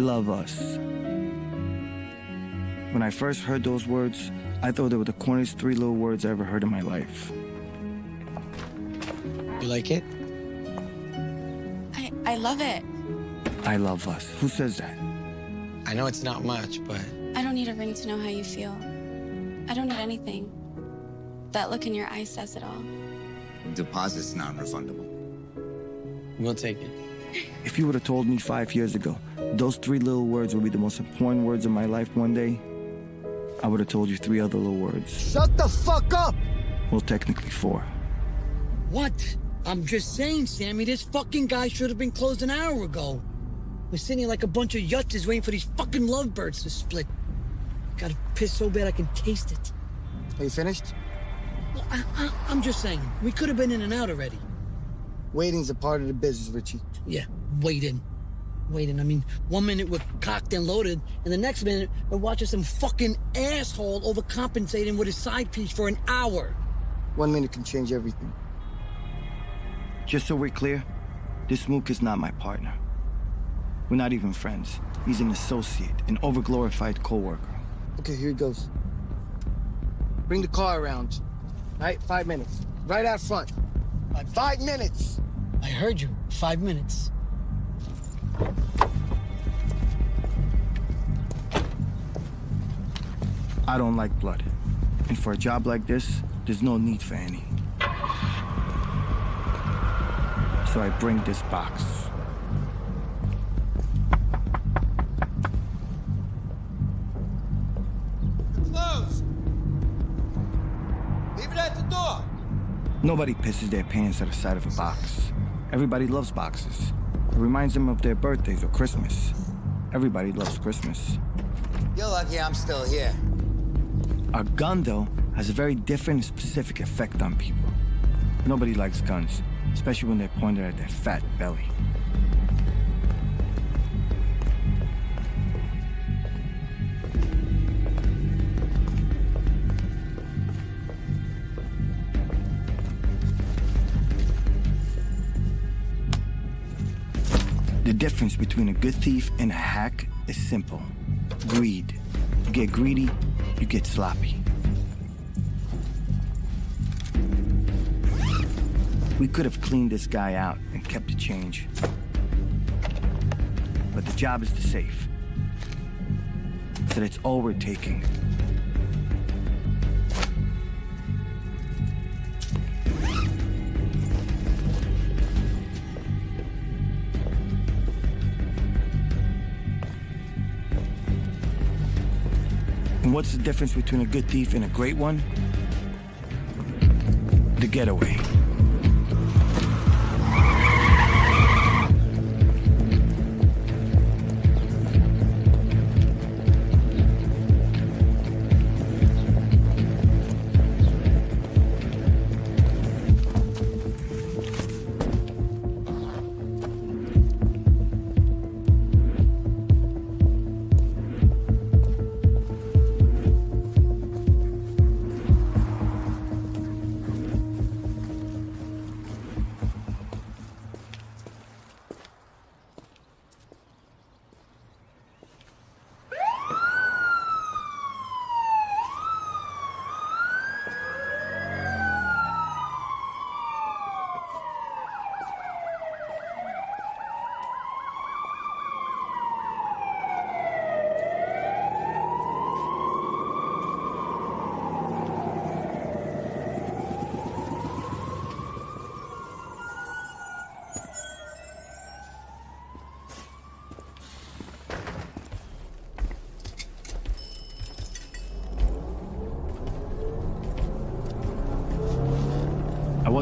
I love us. When I first heard those words, I thought they were the corniest three little words I ever heard in my life. You like it? I, I love it. I love us. Who says that? I know it's not much, but I don't need a ring to know how you feel. I don't need anything. That look in your eyes says it all. Deposit's non-refundable. we'll take it. If you would have told me five years ago those three little words would be the most important words of my life one day, I would have told you three other little words. Shut the fuck up! Well, technically four. What? I'm just saying, Sammy, this fucking guy should have been closed an hour ago. We're sitting here like a bunch of yutzes waiting for these fucking lovebirds to split. Gotta piss so bad I can taste it. Are you finished? Well, I, I, I'm just saying, we could have been in and out already. Waiting's a part of the business, Richie. Yeah, waiting. Waiting. I mean, one minute we're cocked and loaded, and the next minute we're watching some fucking asshole overcompensating with his side piece for an hour. One minute can change everything. Just so we're clear, this mook is not my partner. We're not even friends. He's an associate, an overglorified coworker. Okay, here it goes. Bring the car around. Right, five minutes. Right out front. Five- Five minutes! I heard you. Five minutes. I don't like blood. And for a job like this, there's no need for any. So I bring this box. Closed. Leave it at the door. Nobody pisses their pants at the sight of a box. Everybody loves boxes. It reminds them of their birthdays or Christmas. Everybody loves Christmas. You're lucky I'm still here. A gun, though, has a very different specific effect on people. Nobody likes guns, especially when they're pointed at their fat belly. Difference between a good thief and a hack is simple. Greed. You get greedy, you get sloppy. We could have cleaned this guy out and kept the change. But the job is the safe. So that's all we're taking. And what's the difference between a good thief and a great one? The getaway.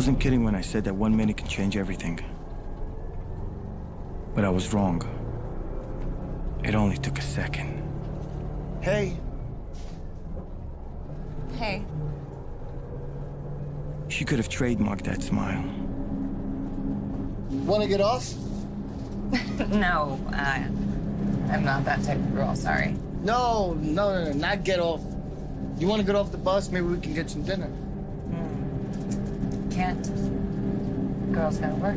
Wasn't kidding when I said that one minute can change everything. But I was wrong. It only took a second. Hey, Hey, She could have trademarked that smile. wanna get off? no, uh, I'm not that type of girl, sorry. No, no, no, no, not get off. You wanna get off the bus? Maybe we can get some dinner. Can't. Girls gotta work.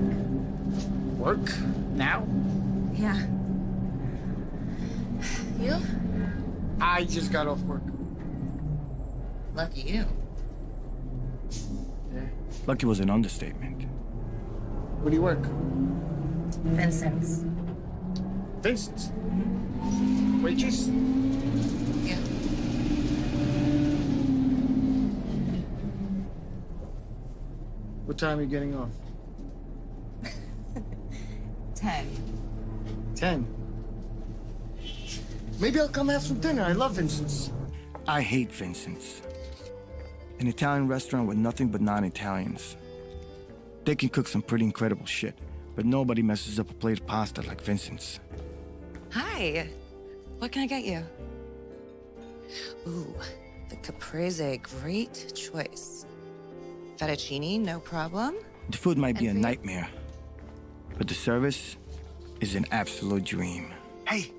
Work? Now? Yeah. You? I just got off work. Lucky you. Yeah. Lucky was an understatement. Where do you work? Vincent's. Vincent's. Waitress? Yeah. What time are you getting off? Maybe I'll come have some dinner. I love Vincent's. I hate Vincent's. An Italian restaurant with nothing but non-Italians. They can cook some pretty incredible shit, but nobody messes up a plate of pasta like Vincent's. Hi. What can I get you? Ooh, the caprese, great choice. Fettuccine, no problem. The food might be a And for you? nightmare, but the service is an absolute dream. Hey,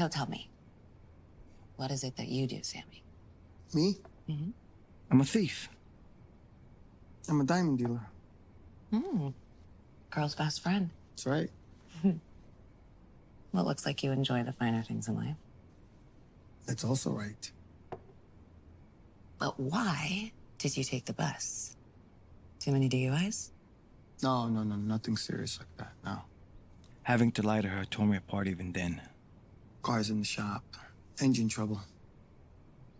So tell me, what is it that you do, Sammy? Me? Mm -hmm. I'm a thief. I'm a diamond dealer. Hmm. Girl's best friend. That's right. Well, it looks like you enjoy the finer things in life. That's also right. But why did you take the bus? Too many DUIs? No, no, no, nothing serious like that. No. Having to lie to her tore me apart even then. Cars in the shop. Engine trouble.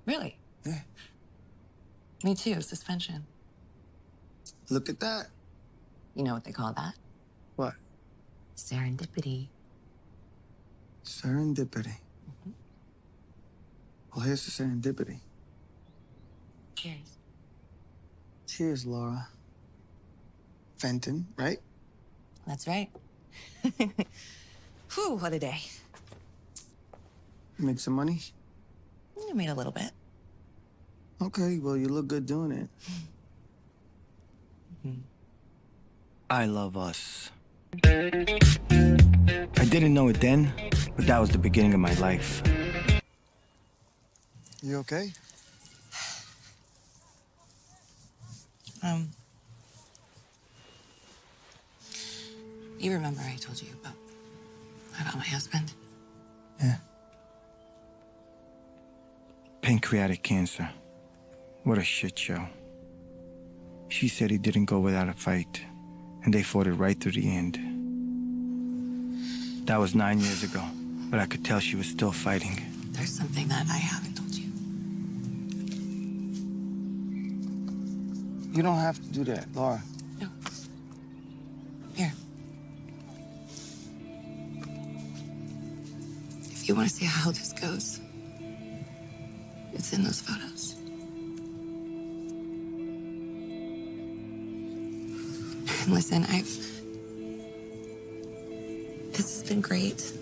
Really? Yeah. Me too, suspension. Look at that. You know what they call that? What? Serendipity. Serendipity. Mm-hmm. Well, here's the serendipity. Cheers. Cheers, Laura. Fenton, right? That's right. Whew, what a day. Make some money? I made a little bit. Okay, well, you look good doing it. I love us. I didn't know it then, but that was the beginning of my life. You okay? Um. You remember I told you about about my husband? Yeah. Pancreatic cancer. What a shit show. She said he didn't go without a fight, and they fought it right through the end. That was nine years ago, but I could tell she was still fighting. There's something that I haven't told you. You don't have to do that, Laura. No. Here. If you want to see how this goes, it's in those photos. Listen, I've. This has been great.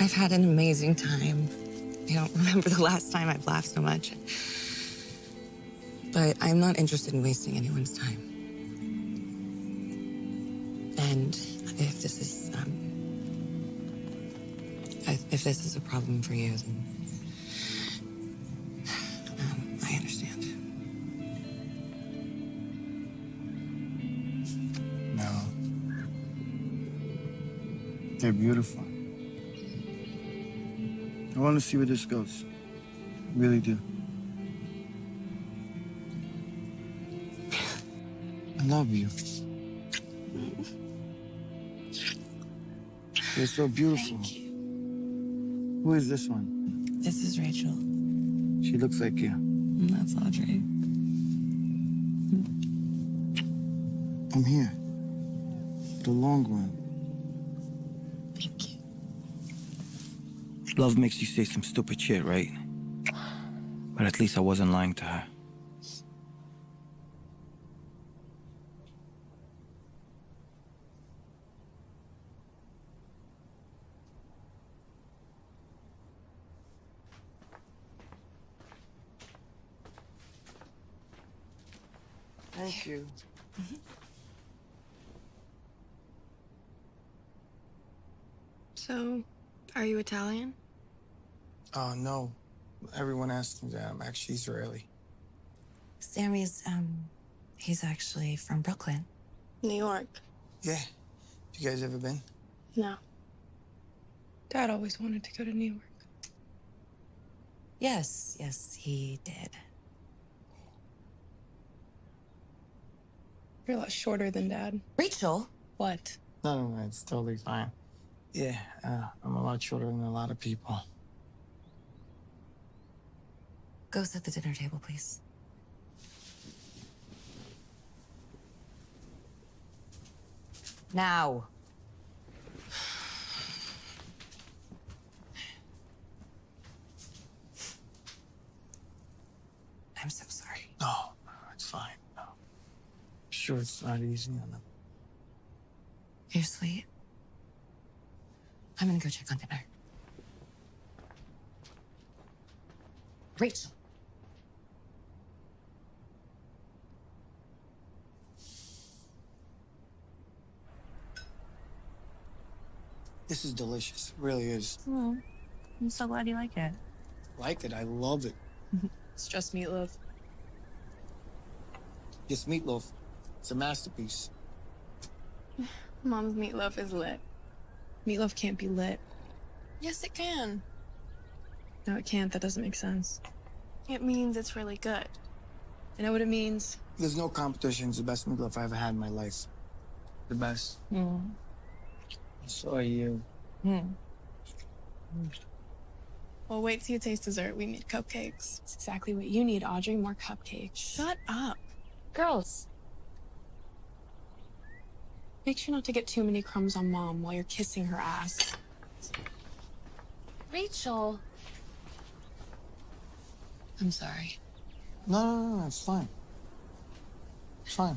I've had an amazing time. I don't remember the last time I've laughed so much. But I'm not interested in wasting anyone's time. And if this is, um, if if this is a problem for you, then beautiful. I want to see where this goes. Really do. I love you. You're so beautiful. Thank you. Who is this one? This is Rachel. She looks like you. Love makes you say some stupid shit, right? But at least I wasn't lying to her. Thank you. So, are you Italian? Oh, no. Everyone asks me that. I'm actually Israeli. Sammy's, um, he's actually from Brooklyn. New York. Yeah. You guys ever been? No. Dad always wanted to go to New York. Yes, yes, he did. You're a lot shorter than Dad. Rachel? What? No, no, no. It's totally fine. Yeah, uh, I'm a lot shorter than a lot of people. Go set the dinner table, please. Now. I'm so sorry. No, no, it's fine. No. Sure, it's not easy on them. You're sweet. I'm gonna go check on dinner. Rachel. This is delicious. It really is. Oh, I'm so glad you like it. Like it. I love it. It's just meatloaf. This meatloaf. It's a masterpiece. Mom's meatloaf is lit. Meatloaf can't be lit. Yes, it can. No, it can't. That doesn't make sense. It means it's really good. I know what it means. There's no competition. It's the best meatloaf I ever had in my life. The best. Mm. So are you. Hmm. Well, wait till you taste dessert. We made cupcakes. It's exactly what you need, Audrey. More cupcakes. Shut up. Girls. Make sure not to get too many crumbs on Mom while you're kissing her ass. Rachel. I'm sorry. No, no, no, no. It's fine. It's fine.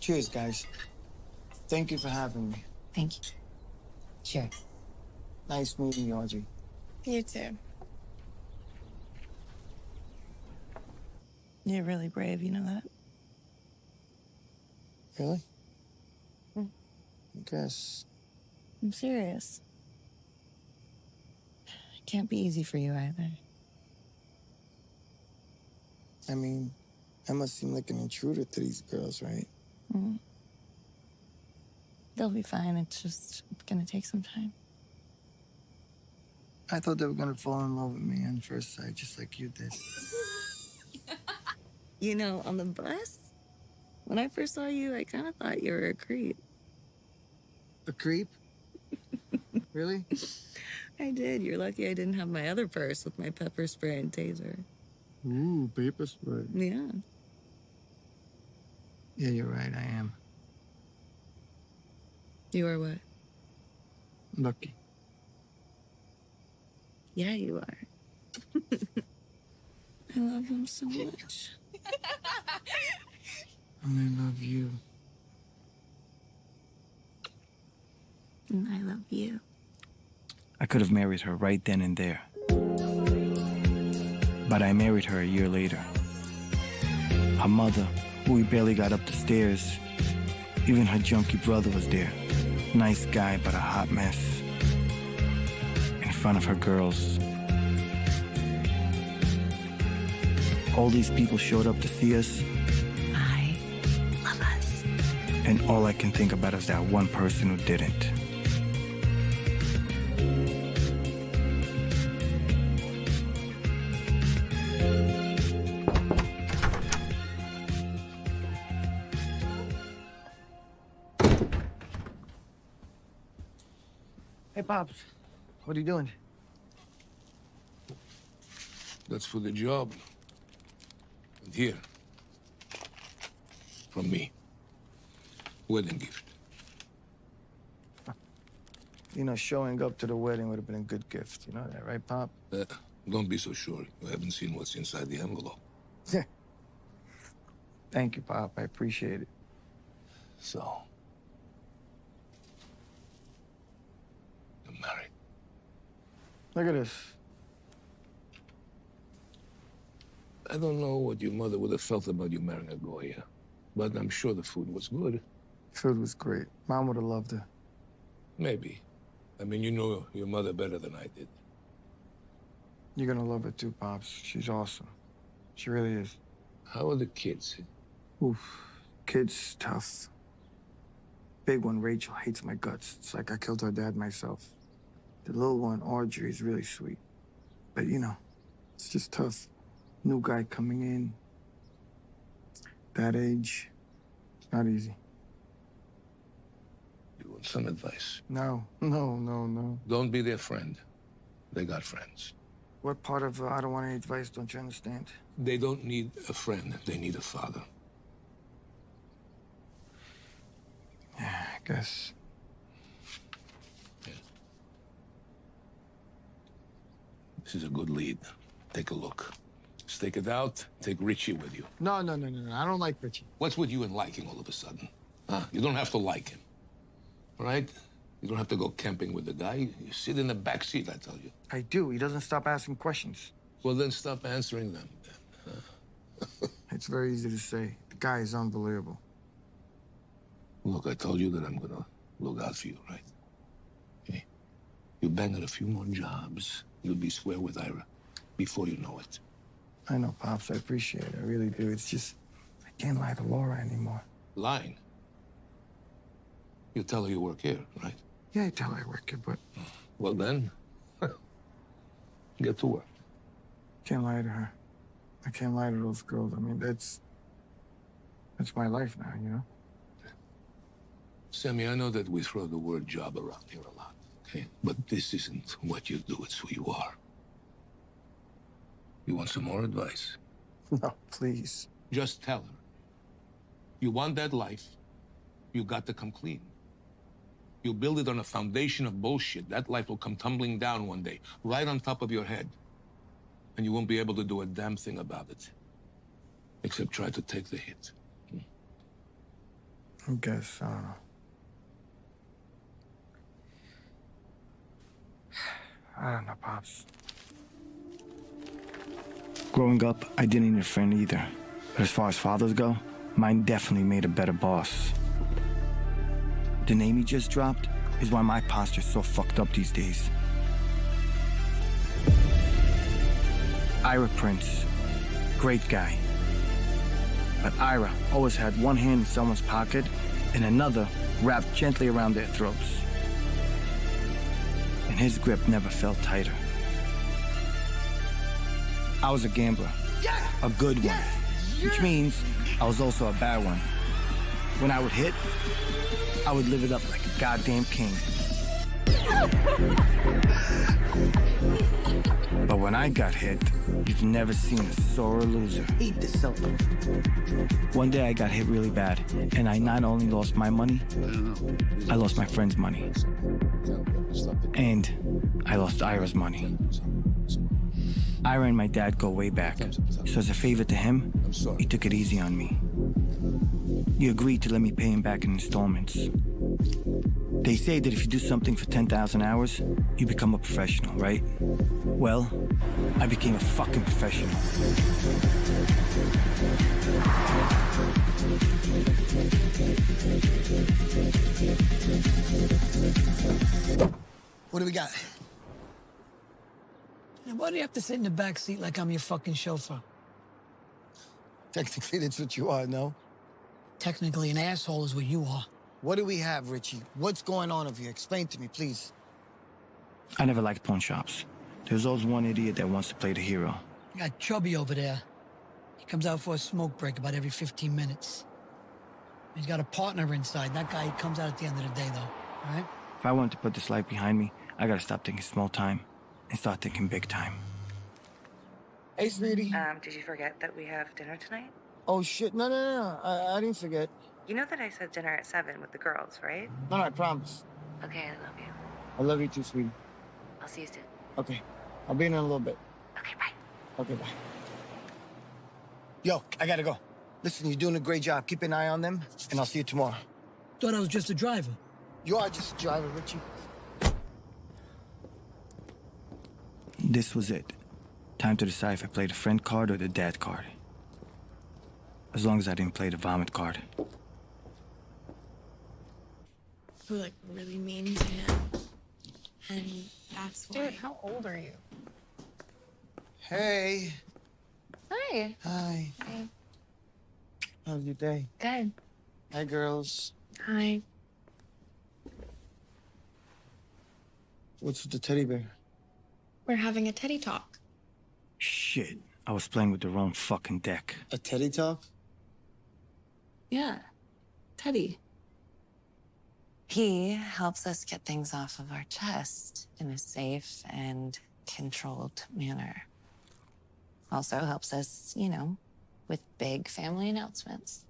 Cheers, guys. Thank you for having me. Thank you. Sure. Nice meeting you, Audrey. You too. You're really brave, you know that? Really? I guess. I'm serious. It can't be easy for you either. I mean, I must seem like an intruder to these girls, right? Mm. They'll be fine. It's just gonna take some time. I thought they were gonna fall in love with me on first sight, just like you did. You know, on the bus, when I first saw you, I kind of thought you were a creep. A creep? really? I did. You're lucky I didn't have my other purse with my pepper spray and taser. Ooh, paper spray. Yeah. Yeah, you're right. I am You are what? lucky. Yeah, you are. I love him so much. And I love you. And I love you. I could have married her right then and there. But I married her a year later. Her mother, who we barely got up the stairs, even her junkie brother was there. Nice guy, but a hot mess. In front of her girls. All these people showed up to see us, I love us. and all I can think about is that one person who didn't. Pops. What are you doing? That's for the job. And here, from me, wedding gift. You know, showing up to the wedding would have been a good gift. You know that, right, Pop? Uh, don't be so sure. You haven't seen what's inside the envelope. Thank you, Pop. I appreciate it. So, you're married. Look at this. I don't know what your mother would have felt about you marrying a Goya, but I'm sure the food was good. Food was great. Mom would have loved it. Maybe. I mean, you know your mother better than I did. You're gonna love her too, Pops. She's awesome. She really is. How are the kids? Oof. Kid's tough. Big one, Rachel, hates my guts. It's like I killed her dad myself. The little one, Audrey, is really sweet. But you know, it's just tough. New guy coming in. That age. It's not easy. You want some advice? No, no, no, no. Don't be their friend. They got friends. What part of uh, I don't want any advice don't you understand? They don't need a friend. They need a father. Yeah, I guess. This is a good lead. Take a look. Stake it out. Take Richie with you. No, no, no, no, no. I don't like Richie. What's with you and liking all of a sudden? Huh? You don't have to like him. All right? You don't have to go camping with the guy. You sit in the back seat, I tell you. I do. He doesn't stop asking questions. Well, then stop answering them. It's very easy to say. The guy is unbelievable. Look, I told you that I'm gonna look out for you, right? Okay? You bang at a few more jobs, you'll be square with Ira before you know it. I know, Pops. I appreciate it. I really do. It's just, I can't lie to Laura anymore. Lying. You tell her you work here, right? Yeah, I tell her I work here, but Well, then, get to work. can't lie to her. I can't lie to those girls. I mean, that's, that's my life now, you know? Sammy, I know that we throw the word job around here a lot, okay? But this isn't what you do, it's who you are. You want some more advice? No, please. Just tell her. You want that life, you got to come clean. You build it on a foundation of bullshit, that life will come tumbling down one day, right on top of your head. And you won't be able to do a damn thing about it. Except try to take the hit. Hmm. I guess, I don't know. Don't know, Pops. Growing up, I didn't need a friend either. But as far as fathers go, mine definitely made a better boss. The name he just dropped is why my posture's so fucked up these days. Ira Prince. Great guy. But Ira always had one hand in someone's pocket and another wrapped gently around their throats. And his grip never felt tighter. I was a gambler. A good one. Which means I was also a bad one. When I would hit, I would live it up like a goddamn king. But when I got hit, you've never seen a sore loser. Eat this up. One day I got hit really bad, and I not only lost my money, I lost my friend's money. And I lost Ira's money. Ira and my dad go way back, so as a favor to him, he took it easy on me. He agreed to let me pay him back in installments. They say that if you do something for 10,000 hours, you become a professional, right? Well, I became a fucking professional. Do we got? And why do you have to sit in the back seat like I'm your fucking chauffeur? Technically, that's what you are, no? Technically, an asshole is what you are. What do we have, Richie? What's going on over here? Explain to me, please. I never liked pawn shops. There's always one idiot that wants to play the hero. You got Chubby over there. He comes out for a smoke break about every 15 minutes. He's got a partner inside. That guy comes out at the end of the day, though. All right? If I want to put this life behind me, I gotta stop thinking small time and start thinking big time. Hey, sweetie. Um, did you forget that we have dinner tonight? Oh, shit. No, no, no, no. I, I didn't forget. You know that I said dinner at 7 with the girls, right? No, no, I promise. Okay, I love you. I love you too, sweetie. I'll see you soon. Okay. I'll be in in a little bit. Okay, bye. Okay, bye. Yo, I gotta go. Listen, you're doing a great job. Keep an eye on them, and I'll see you tomorrow. Thought I was just a driver. You are just a driver, Richie. This was it. Time to decide if I played the friend card or the dad card. As long as I didn't play the vomit card. Who like really mean to him? And that's why. Dude, how old are you? Hey. Hi. Hi. Hi. How's your day? Good. Hi, girls. Hi. What's with the teddy bear? We're having a teddy talk. Shit. I was playing with the wrong fucking deck. A teddy talk? Yeah. Teddy. He helps us get things off of our chest in a safe and controlled manner. Also helps us, you know, with big family announcements.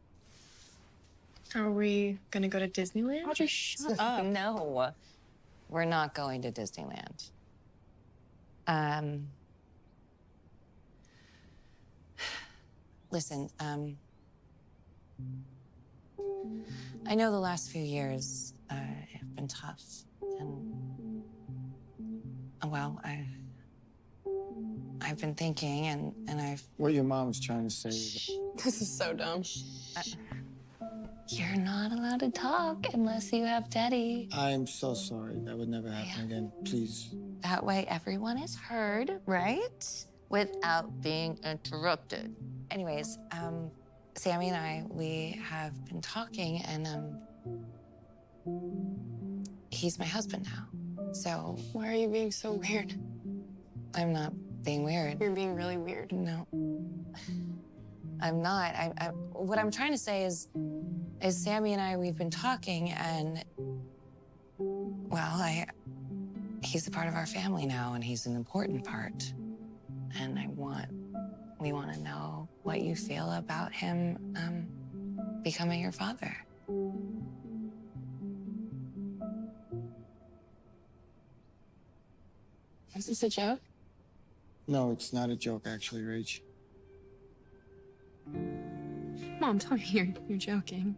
Are we gonna go to Disneyland? Audrey, shut up. no, we're not going to Disneyland. Um, listen, um, I know the last few years uh, have been tough, and well, I, I've been thinking, and and I've. What your mom was trying to say. is- This is so dumb. You're not allowed to talk unless you have Teddy. I'm so sorry. That would never happen again. Please. That way, everyone is heard, right? Without being interrupted. Anyways, um, Sammy and I, we have been talking, and um, he's my husband now. So Why are you being so weird? I'm not being weird. You're being really weird. No, I'm not. I, I, what I'm trying to say is, is Sammy and I, we've been talking, and well, I, he's a part of our family now, and he's an important part. And I want, we want to know what you feel about him um, becoming your father. Is this a joke? No, it's not a joke, actually, Rach. Mom, tell me you're, you're joking.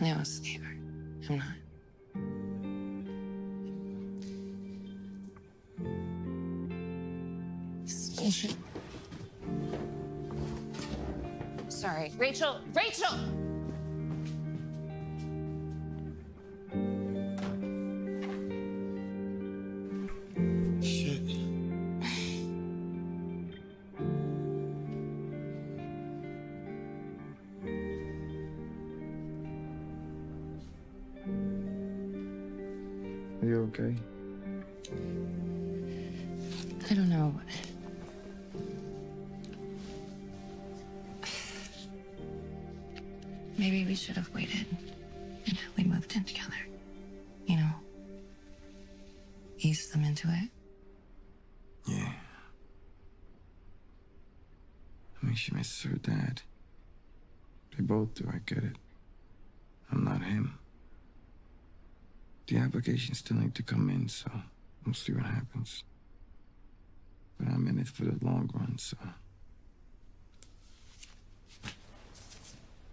No, sweetheart, I'm not. This is bullshit. Sorry. Rachel! Rachel! To come in, so we'll see what happens. But I'm in it for the long run, so.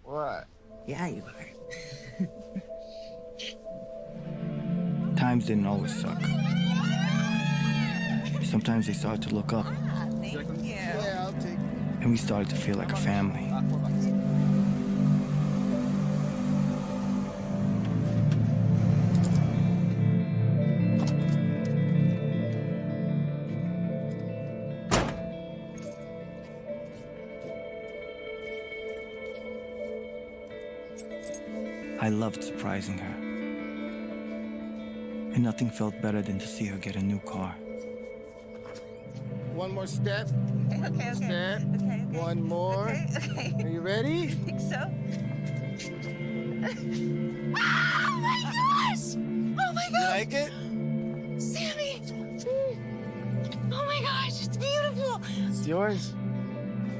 What? Yeah, you are. Times didn't always suck. Sometimes they started to look up, ah, Yeah, I'll and we started to feel like a family. Loved surprising her. And nothing felt better than to see her get a new car. One more step. Okay, okay. Step. Okay, okay. One more. Okay, okay. Are you ready? I think so. Oh my gosh! Oh my gosh! You like it? Sammy! Oh my gosh, it's beautiful! It's yours.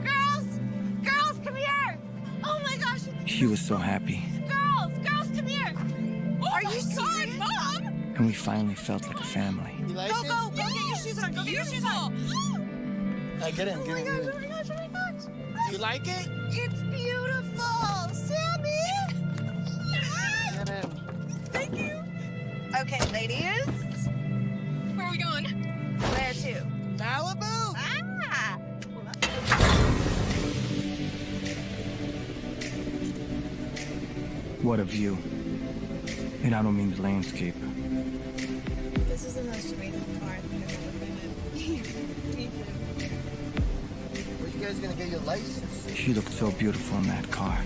Girls! Girls, come here! Oh my gosh! She was so happy, and we finally felt like a family. You like Go, it? go, go get your shoes on. Go get your shoes on. I get in, Oh my gosh, oh my gosh, oh my gosh. You like it? It's beautiful! Sammy! Get in. Thank you. Okay, ladies. Where are we going? Where to? Malibu! Ah! What a view. And I don't mean the landscape. Guys should in the car. I I've never been in. Me too. Where you guys gonna get your license? She looked so beautiful in that car.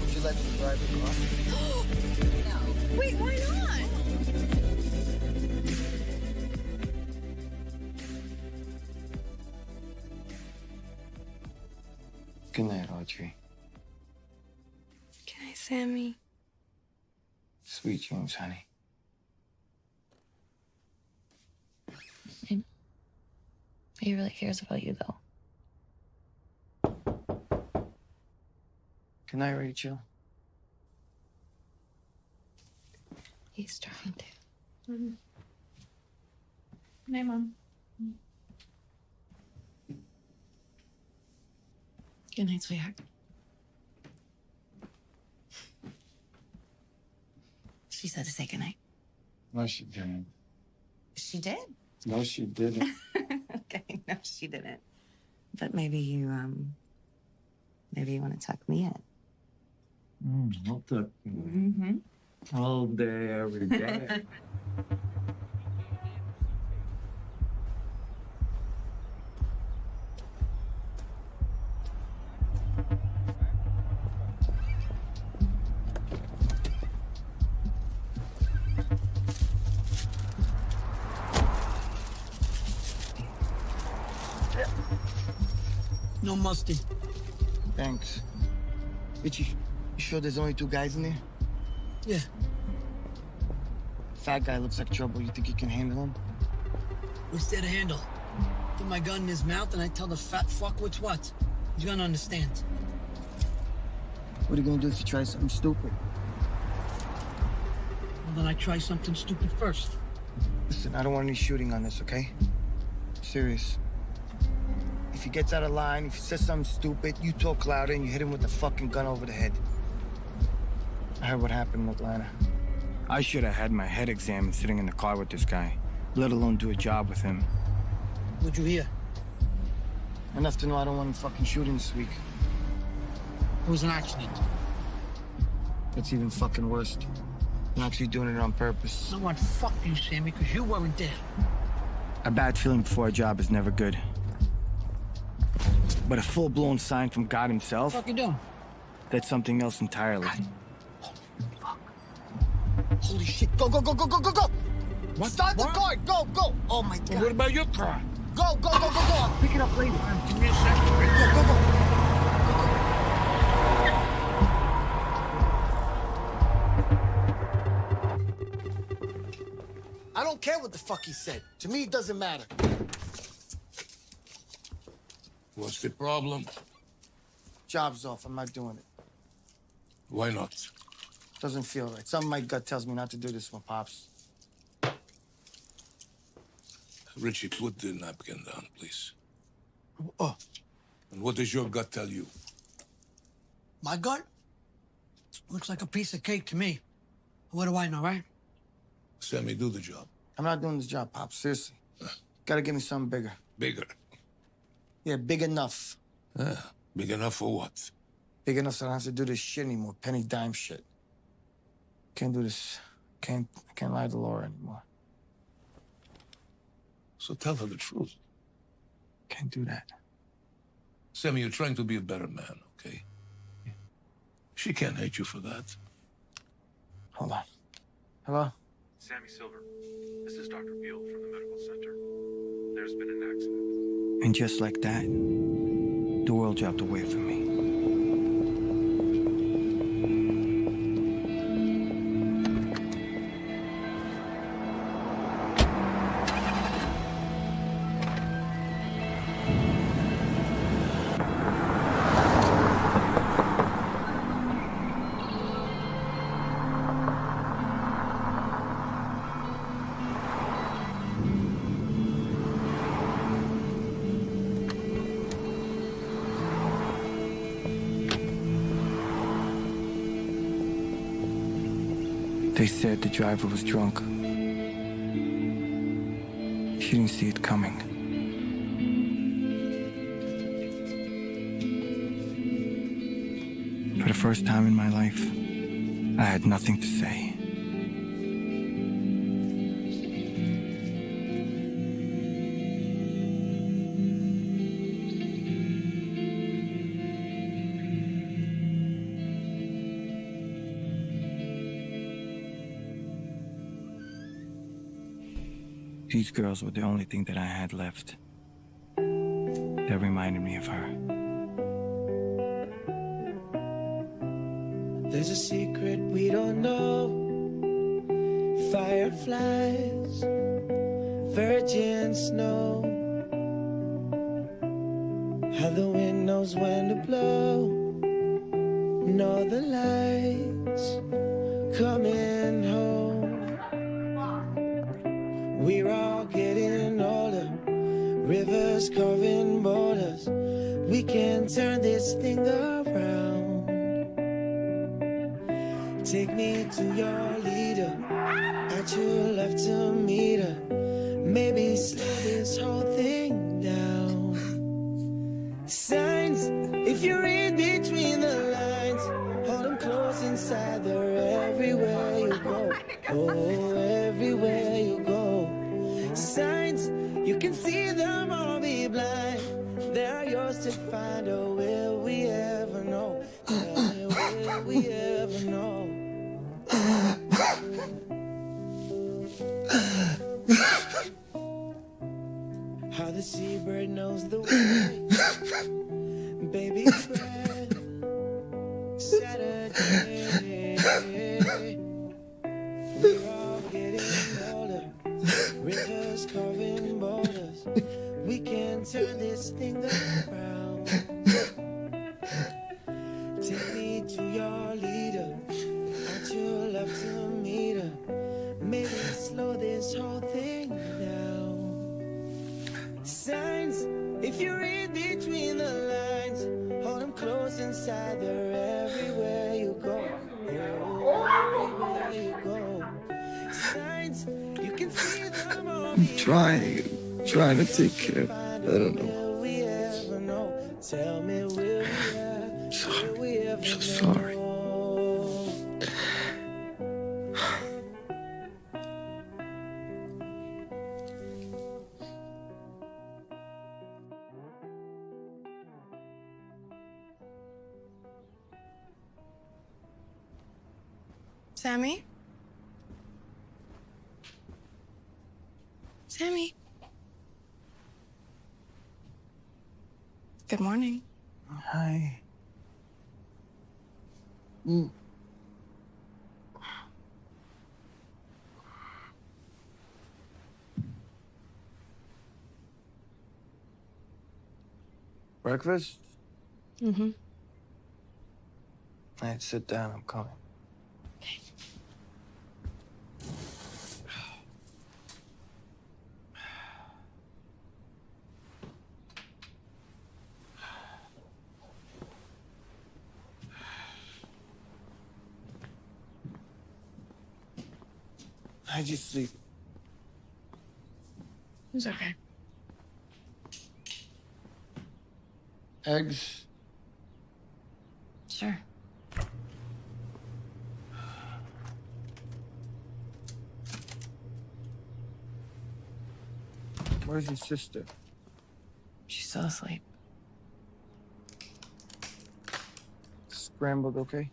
Would you let me drive the car? Wait, why not? Good night, Audrey. Good night, Sammy. Sweet dreams, honey. He really cares about you, though. Good night, Rachel. He's trying to. Mm-hmm. Good night, Mom. Good night, sweetheart. She said to say goodnight. No, she didn't. She did. No, she didn't. okay, no, she didn't. But maybe you, um, maybe you want to tuck me in. Mm, I'll tuck you in. Mm-hmm. All day, every day. Sure there's only two guys in there? Yeah. Fat guy looks like trouble. You think you can handle him? What's there to handle? Put my gun in his mouth and I tell the fat fuck what's what. He's gonna understand. What are you gonna do if you try something stupid? Well, then I try something stupid first. Listen, I don't want any shooting on this, okay? Serious. If he gets out of line, if he says something stupid, you talk louder and you hit him with the fucking gun over the head. I heard what happened in Atlanta. I should have had my head examined sitting in the car with this guy, let alone do a job with him. What'd you hear? Enough to know I don't want him fucking shooting this week. It was an accident. That's even fucking worse. I'm actually doing it on purpose. No one fuck you, Sammy, because you weren't there. A bad feeling before a job is never good. But a full-blown sign from God himself, What the fuck you doing? that's something else entirely. Holy shit. Go, go, go, go, go, go, go! What? Start the car! Go, go! Oh my god. What about your car? Go, go, go, go, go! I'll pick it up later. Give me a second. Go, go, go! I don't care what the fuck he said. To me, it doesn't matter. What's the problem? Job's off. I'm not doing it. Why not? Doesn't feel right. Something my gut tells me not to do this one, Pops. Richie, put the napkin down, please. Oh, And what does your gut tell you? my gut? Looks like a piece of cake to me. What do I know, right? Sammy, do the job. I'm not doing this job, Pops. Seriously. Gotta give me something bigger. Bigger. Yeah, big enough. Yeah. Big enough for what? Big enough so I don't have to do this shit anymore. Penny dime shit. Can't do this. Can't can't lie to Laura anymore. So tell her the truth. Can't do that. Sammy, you're trying to be a better man, okay? She can't hate you for that. Hold on. Hello? Sammy Silver, this is Dr. Beal from the medical center. There's been an accident. And just like that, the world dropped away from me. Said the driver was drunk. She didn't see it coming. For the first time in my life, I had nothing to say. These girls were the only thing that I had left. That reminded me of her. There's a secret we don't know. Fireflies, see them all be blind. They're yours to find, oh, will we ever know? Me, will we ever know? How the seabird knows the way. Trying, trying to take care I don't know. We ever I'm so sorry. Sammy? Sammy? Good morning. Hi. Mm. Breakfast? Mm-hmm. All right, sit down. I'm coming. How'd you sleep? It's okay. Eggs? Sure. Where's your sister? She's still asleep. Scrambled, okay?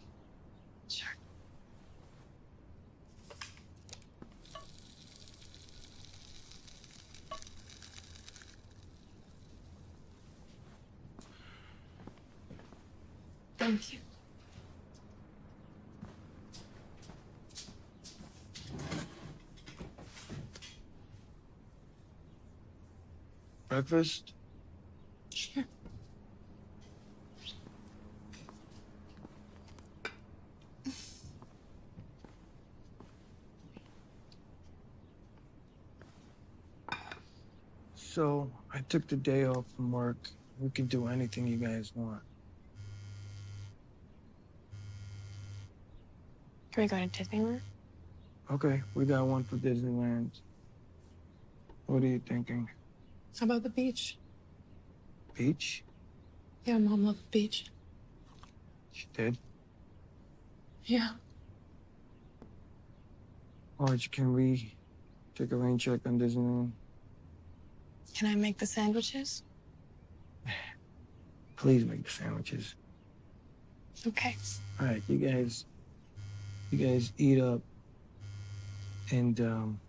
Thank you. Breakfast? Sure. So, I took the day off from work. We can do anything you guys want. Can we go to Disneyland? Okay, we got one for Disneyland. What are you thinking? How about the beach? Beach? Yeah, mom loved the beach. She did. Yeah. Arch, can we take a rain check on Disneyland? Can I make the sandwiches? Please make the sandwiches. Okay. All right, you guys, you guys eat up, and um,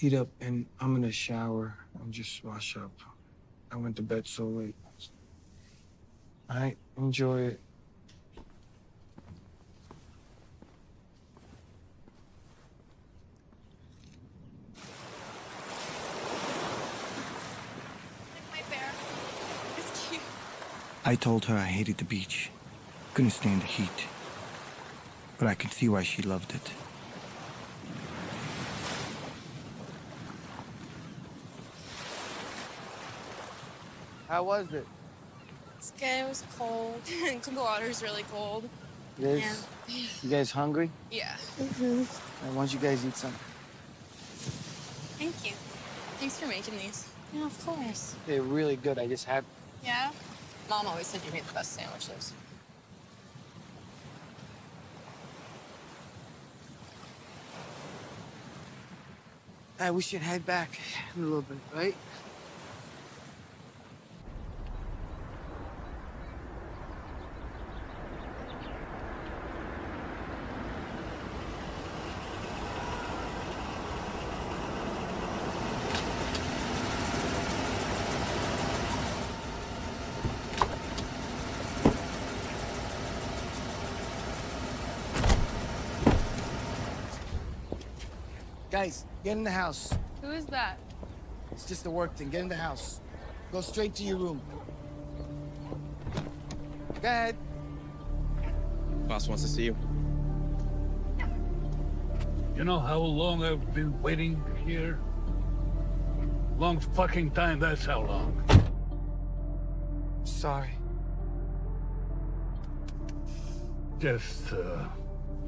eat up, and I'm gonna shower and just wash up. I went to bed so late. All right, enjoy it. My bear. It's cute. I told her I hated the beach, couldn't stand the heat. But I could see why she loved it. How was it? It's good. It was cold. the water's really cold. You guys, you guys hungry? Yeah. Mm-hmm. why don't you guys eat some? Thank you. Thanks for making these. Yeah, of course. They're really good. I just had. Yeah? Mom always said you made the best sandwiches. Uh, we should head back in a little bit, right? Guys, get in the house. Who is that? It's just a work thing. Get in the house. Go straight to your room. Go ahead. Boss wants to see you. You know how long I've been waiting here? Long fucking time, that's how long. Sorry. Just, uh,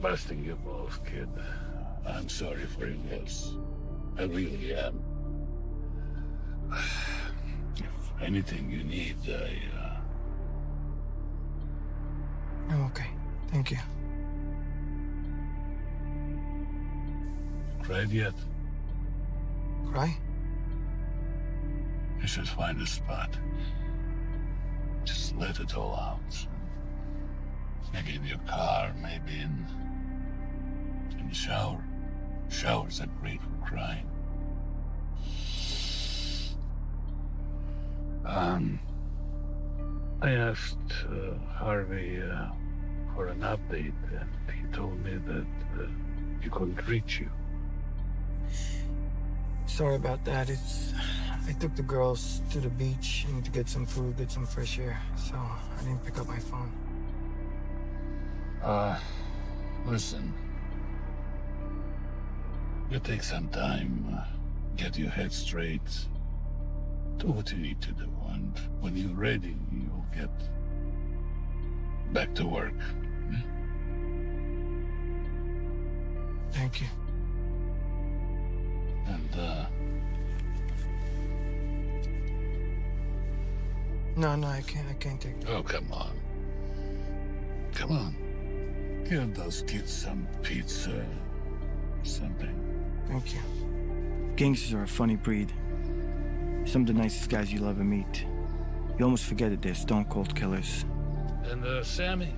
busting your balls, kid. I'm sorry for your loss. I really am. If anything you need, I, uh... I'm okay. Thank you. Cried yet? Cry? You should find a spot. Just let it all out. Maybe in your car, maybe in... in the shower. Showers are great for crying. Um, I asked uh, Harvey uh, for an update, and he told me that uh, he couldn't reach you. Sorry about that. It's. I took the girls to the beach and to get some food, get some fresh air, so I didn't pick up my phone. Uh, listen. You take some time, uh, get your head straight, do what you need to do, and when you're ready, you'll get back to work. Thank you. And, uh, No, no, I can't. I can't take it. oh, come on. Come on. Give those kids some pizza, something. Thank you. Gangsters are a funny breed. Some of the nicest guys you'll ever meet. You almost forget that they're stone cold killers. And, uh, Sammy,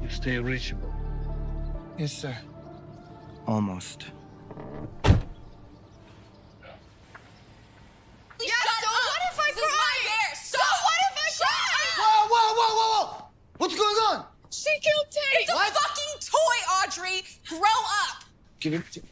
you stay reachable. Yes, sir. Almost. Yeah, so what if I cry? So what if I cry? Whoa, whoa, whoa, whoa, whoa! What's going on? She killed Tate. It's a fucking toy, Audrey. Grow up. Give it.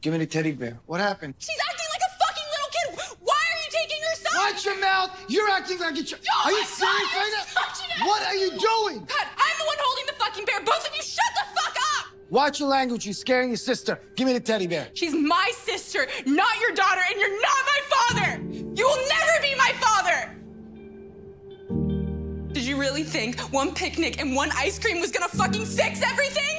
Give me the teddy bear. What happened? She's acting like a fucking little kid. Why are you taking her son? Watch your mouth! You're acting like a child. Oh Are you serious right now? What are you doing? God, I'm the one holding the fucking bear. Both of you, shut the fuck up. Watch your language. You're scaring your sister. Give me the teddy bear. She's my sister, not your daughter, and you're not my father. You will never be my father. Did you really think one picnic and one ice cream was gonna fucking fix everything?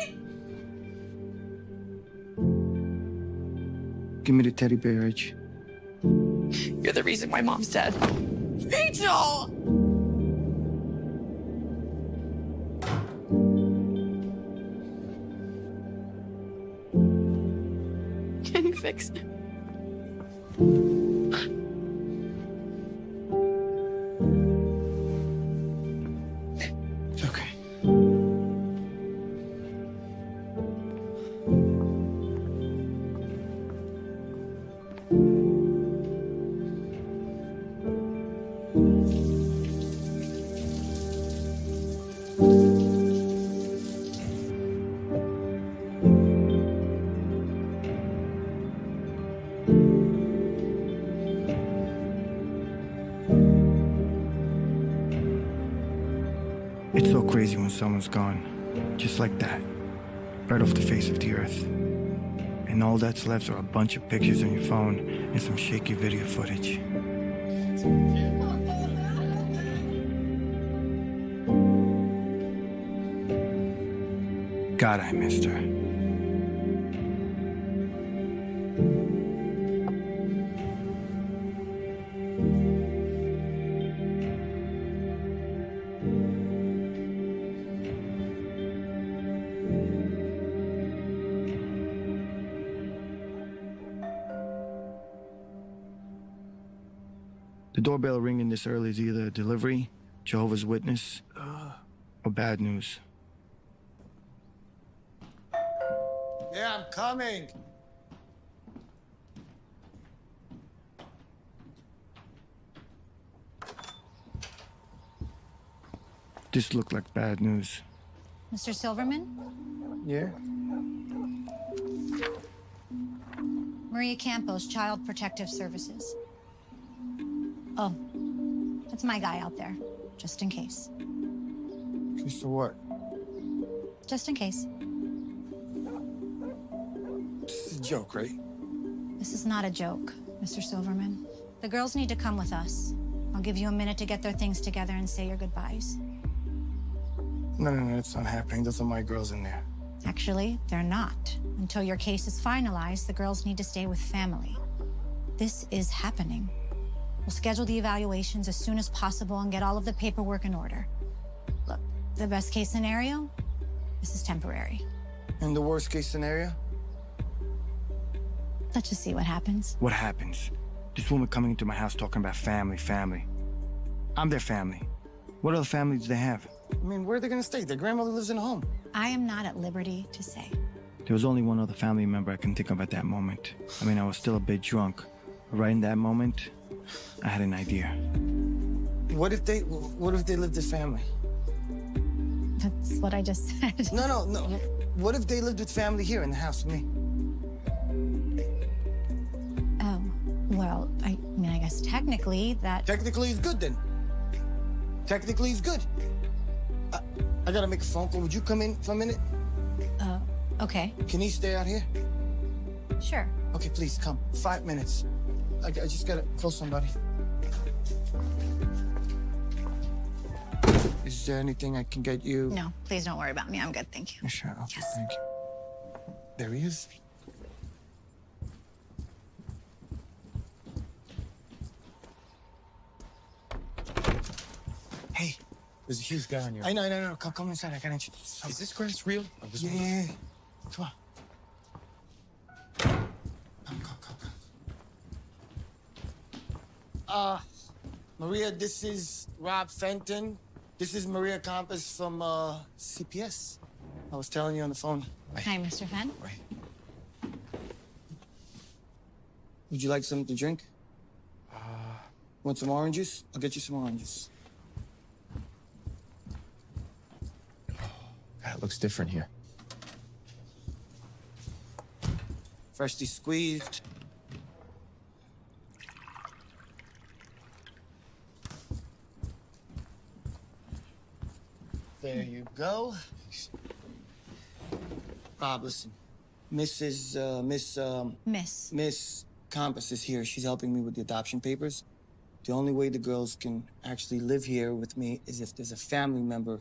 Give me the teddy bear, Rich. You're the reason why mom's dead. Rachel! Can you fix it? When someone's gone. Just like that. Right off the face of the earth. And all that's left are a bunch of pictures on your phone and some shaky video footage. God, I missed her. Delivery, Jehovah's Witness, or bad news. Yeah, I'm coming. This looked like bad news. Mr. Silverman? Yeah? Maria Campos, Child Protective Services. Oh, that's my guy out there, just in case. Case to what? Just in case. This is a joke, right? This is not a joke, Mr. Silverman. The girls need to come with us. I'll give you a minute to get their things together and say your goodbyes. No, no, no, it's not happening. Those are my girls in there. Actually, they're not. Until your case is finalized, the girls need to stay with family. This is happening. We'll schedule the evaluations as soon as possible and get all of the paperwork in order. Look, the best case scenario, this is temporary. In the worst case scenario? Let's just see what happens. What happens? This woman coming into my house talking about family, family. I'm their family. What other family do they have? I mean, where are they gonna stay? Their grandmother lives in a home. I am not at liberty to say. There was only one other family member I can think of at that moment. I mean, I was still a bit drunk. But right in that moment, I had an idea. What if they what if they lived as family? That's what I just said. No, no, no. What if they lived with family here in the house with me? Oh, well, I mean, I guess technically that. Technically, it's good then. Technically, it's good. I, I gotta make a phone call. Would you come in for a minute? Uh, okay. Can he stay out here? Sure. Okay, please come. Five minutes. I, I just gotta call somebody. Is there anything I can get you? No, please don't worry about me. I'm good, thank you. Sure. Okay, Yes. Thank you. There he is. Hey. There's a huge guy on your. I know, I know, I know. Come, come inside. I gotta introduce you. Is this grass real? Or this Yeah, one? yeah, yeah. Come on. Come, come, come, come. Uh, Maria, this is Rob Fenton. This is Maria Campos from uh, CPS. I was telling you on the phone. Hi, Mr. Fenn. Would you like something to drink? Uh, Want some oranges? I'll get you some oranges. God, it looks different here. Freshly squeezed. There you go. Bob, listen. Mrs. Uh, Miss um, Miss. Miss Campos is here. She's helping me with the adoption papers. The only way the girls can actually live here with me is if there's a family member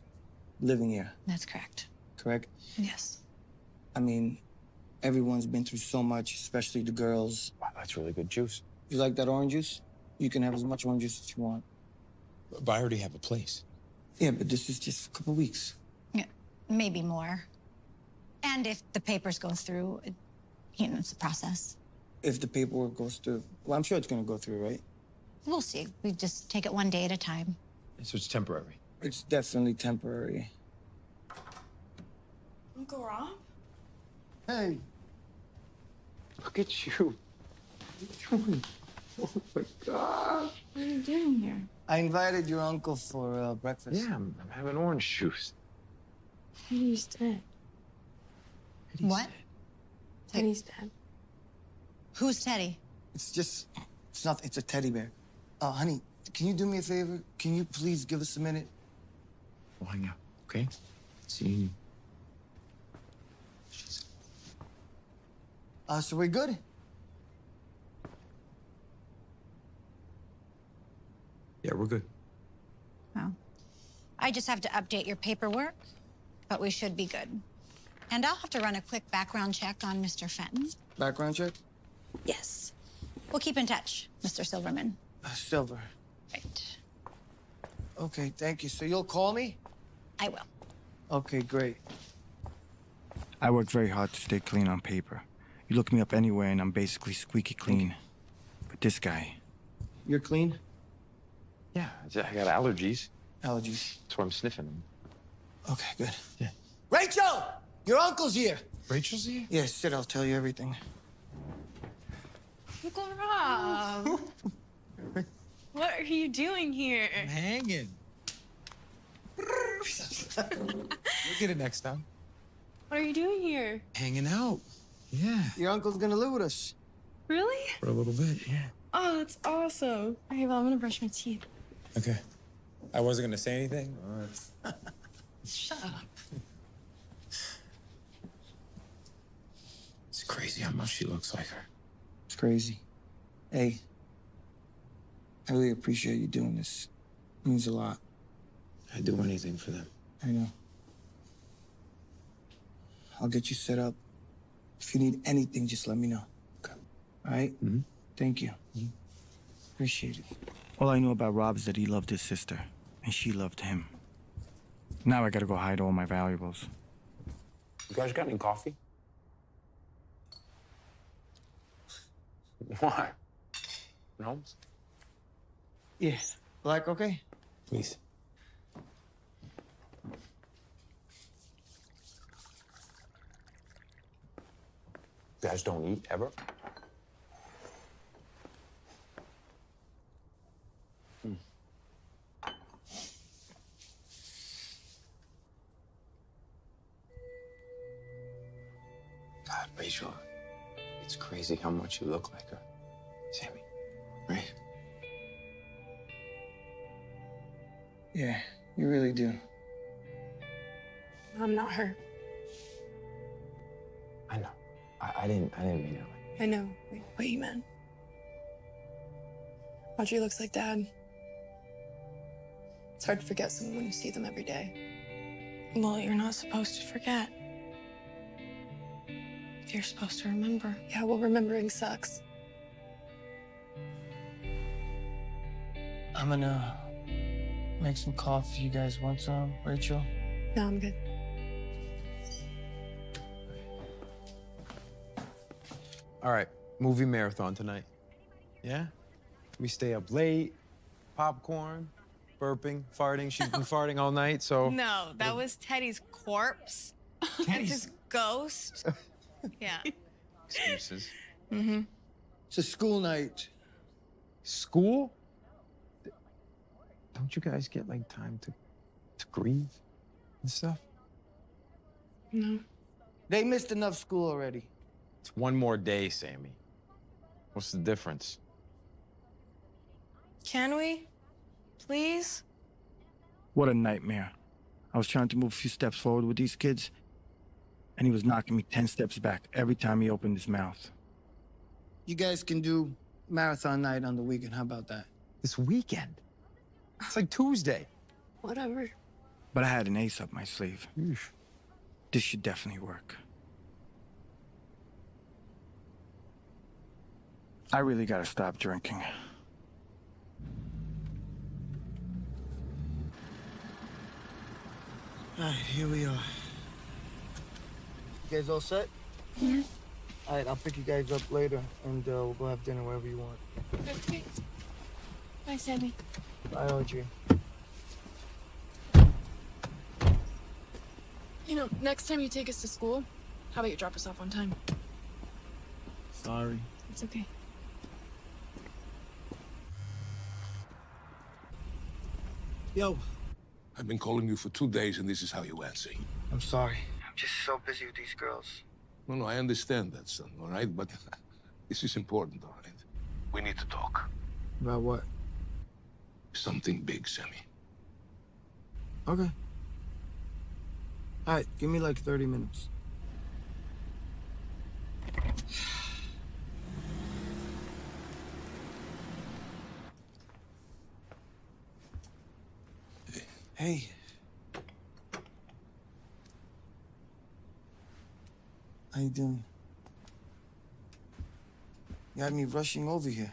living here. That's correct. Correct? Yes. I mean, everyone's been through so much, especially the girls. Wow, that's really good juice. You like that orange juice? You can have as much orange juice as you want. But I already have a place. Yeah, but this is just a couple weeks. Yeah, maybe more. And if the papers go through, it, you know, it's a process. If the paperwork goes through, well, I'm sure it's gonna go through, right? We'll see. We just take it one day at a time. So it's temporary. It's definitely temporary. Uncle Rob? Hey. Look at you. What are you doing? Oh my God. What are you doing here? I invited your uncle for uh, breakfast. Yeah, I'm, I'm having orange juice. Teddy's dead. what? Teddy's dead. Who's Teddy? It's just, it's not, it's a teddy bear. Uh, honey, can you do me a favor? Can you please give us a minute? We'll hang on. Okay? See. You. Uh, so we good? Yeah, we're good. Well, I just have to update your paperwork, but we should be good. And I'll have to run a quick background check on Mr. Fenton. Background check? Yes. We'll keep in touch, Mr. Silverman. Uh, Silver. Right. Okay, thank you. So you'll call me? I will. Okay, great. I work very hard to stay clean on paper. You look me up anywhere and I'm basically squeaky clean. But this guy, You're clean? Yeah, I got allergies. Allergies. That's why I'm sniffing them. Okay, good. Yeah. Rachel! Your uncle's here. Rachel's here? Yes, sit. I'll tell you everything. Uncle Rob. what are you doing here? Hanging. we'll get it next time. What are you doing here? Hanging out. Yeah. Your uncle's gonna live with us. Really? For a little bit, yeah. Oh, that's awesome. Okay, well, I'm gonna brush my teeth. Okay. I wasn't gonna say anything. Shut up. It's crazy how much she looks like her. It's crazy. Hey, I really appreciate you doing this. It means a lot. I'd do anything for them. I know. I'll get you set up. If you need anything, just let me know. Okay. All right? Mm-hmm. Thank you. Appreciate it. All I know about Rob is that he loved his sister, and she loved him. Now I gotta go hide all my valuables. You guys got any coffee? Why? No? Yes. Black, okay? Please. You guys don't eat ever? God, Rachel, it's crazy how much you look like her. Sammy, right? Yeah, you really do. I'm not her. I know. I, I didn't. I didn't mean it. Like, I know what- what you meant. Audrey looks like Dad. It's hard to forget someone when you see them every day. Well, you're not supposed to forget. You're supposed to remember. Yeah, well, remembering sucks. I'm gonna make some coffee. You guys want some, Rachel? No, I'm good. All right, movie marathon tonight. Yeah? We stay up late, popcorn, burping, farting. She's been farting all night, so. No, that was Teddy's corpse. That's Teddy's- his ghost. Yeah. Excuses. Mm-hmm. It's a school night. School? Don't you guys get like time to to grieve and stuff? No. They missed enough school already. It's one more day, Sammy. What's the difference? Can we? Please? What a nightmare. I was trying to move a few steps forward with these kids, and he was knocking me 10 steps back every time he opened his mouth. You guys can do marathon night on the weekend. How about that? This weekend? It's like Tuesday. Whatever. But I had an ace up my sleeve. This should definitely work. I really gotta stop drinking. All right, here we are. You guys all set? Yeah. All right, I'll pick you guys up later, and uh, we'll go have dinner wherever you want. Okay. Bye, Sammy. Bye, Audrey. You know, next time you take us to school, how about you drop us off on time? Sorry. It's okay. Yo, I've been calling you for two days, and this is how you answer. I'm sorry. I'm just so busy with these girls. No, no, I understand that, son, all right? But this is important, all right? We need to talk. About what? Something big, Sammy. Okay. All right, give me like 30 minutes. Hey. How you doing? You had me rushing over here.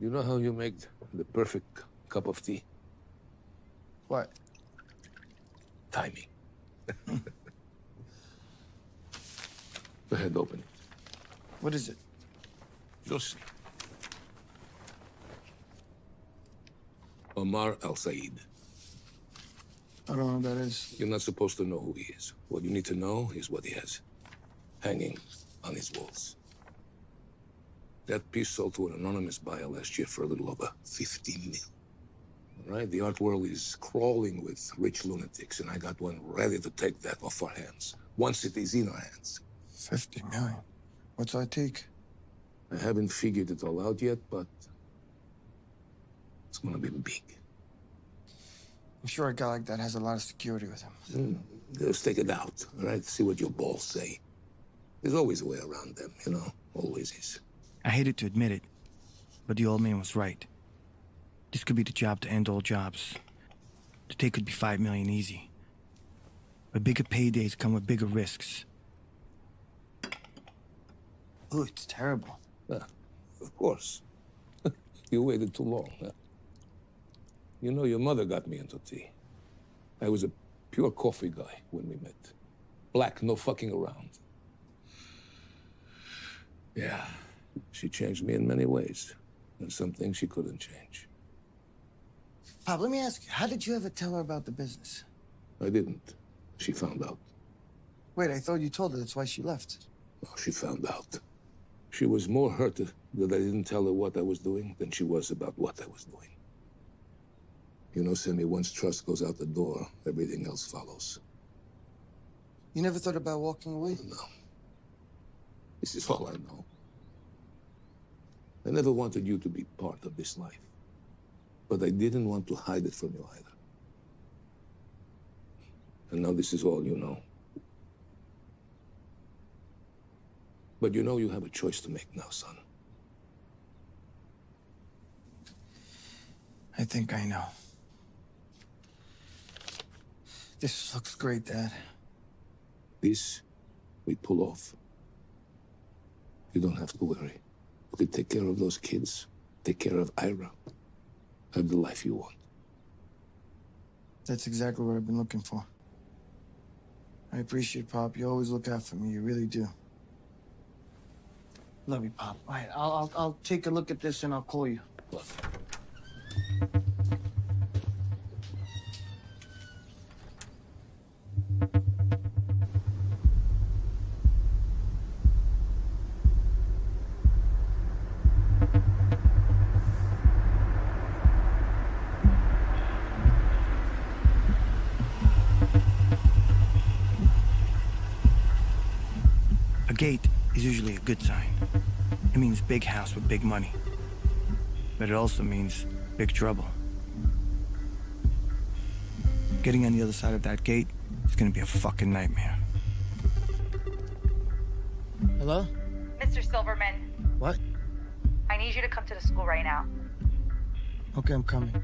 You know how you make the perfect cup of tea? What? Timing. Go ahead, open it. What is it? You'll see. Omar Al Said. I don't know who that is. You're not supposed to know who he is. What you need to know is what he has hanging on his walls. That piece sold to an anonymous buyer last year for a little over 50 mil. All right? The art world is crawling with rich lunatics, and I got one ready to take that off our hands once it is in our hands. 50 million. What's our take? I haven't figured it all out yet, but it's gonna be big. I'm sure a guy like that has a lot of security with him. Mm, Just take it out, all right? See what your balls say. There's always a way around them, you know? Always is. I hated to admit it, but the old man was right. This could be the job to end all jobs. The take could be five million easy. But bigger paydays come with bigger risks. Oh, it's terrible. Yeah, of course. you waited too long. Huh? You know, your mother got me into tea. I was a pure coffee guy when we met. Black, no fucking around. Yeah, she changed me in many ways. And some things she couldn't change. Pop, let me ask you, how did you ever tell her about the business? I didn't. She found out. Wait, I thought you told her that's why she left. Oh, she found out. She was more hurt that I didn't tell her what I was doing than she was about what I was doing. You know, Sammy, once trust goes out the door, everything else follows. You never thought about walking away? No. This is all I know. I never wanted you to be part of this life. But I didn't want to hide it from you either. And now this is all you know. But you know you have a choice to make now, son. I think I know. This looks great, Dad. This, we pull off. You don't have to worry. We can take care of those kids, take care of Ira, have the life you want. That's exactly what I've been looking for. I appreciate Pop. You always look out for me. You really do. Love you, Pop. All right, I'll, I'll, I'll take a look at this and I'll call you. A good sign. It means big house with big money. But it also means big trouble. Getting on the other side of that gate is gonna be a fucking nightmare. Hello? Mr. Silverman, What? I need you to come to the school right now. Okay, I'm coming.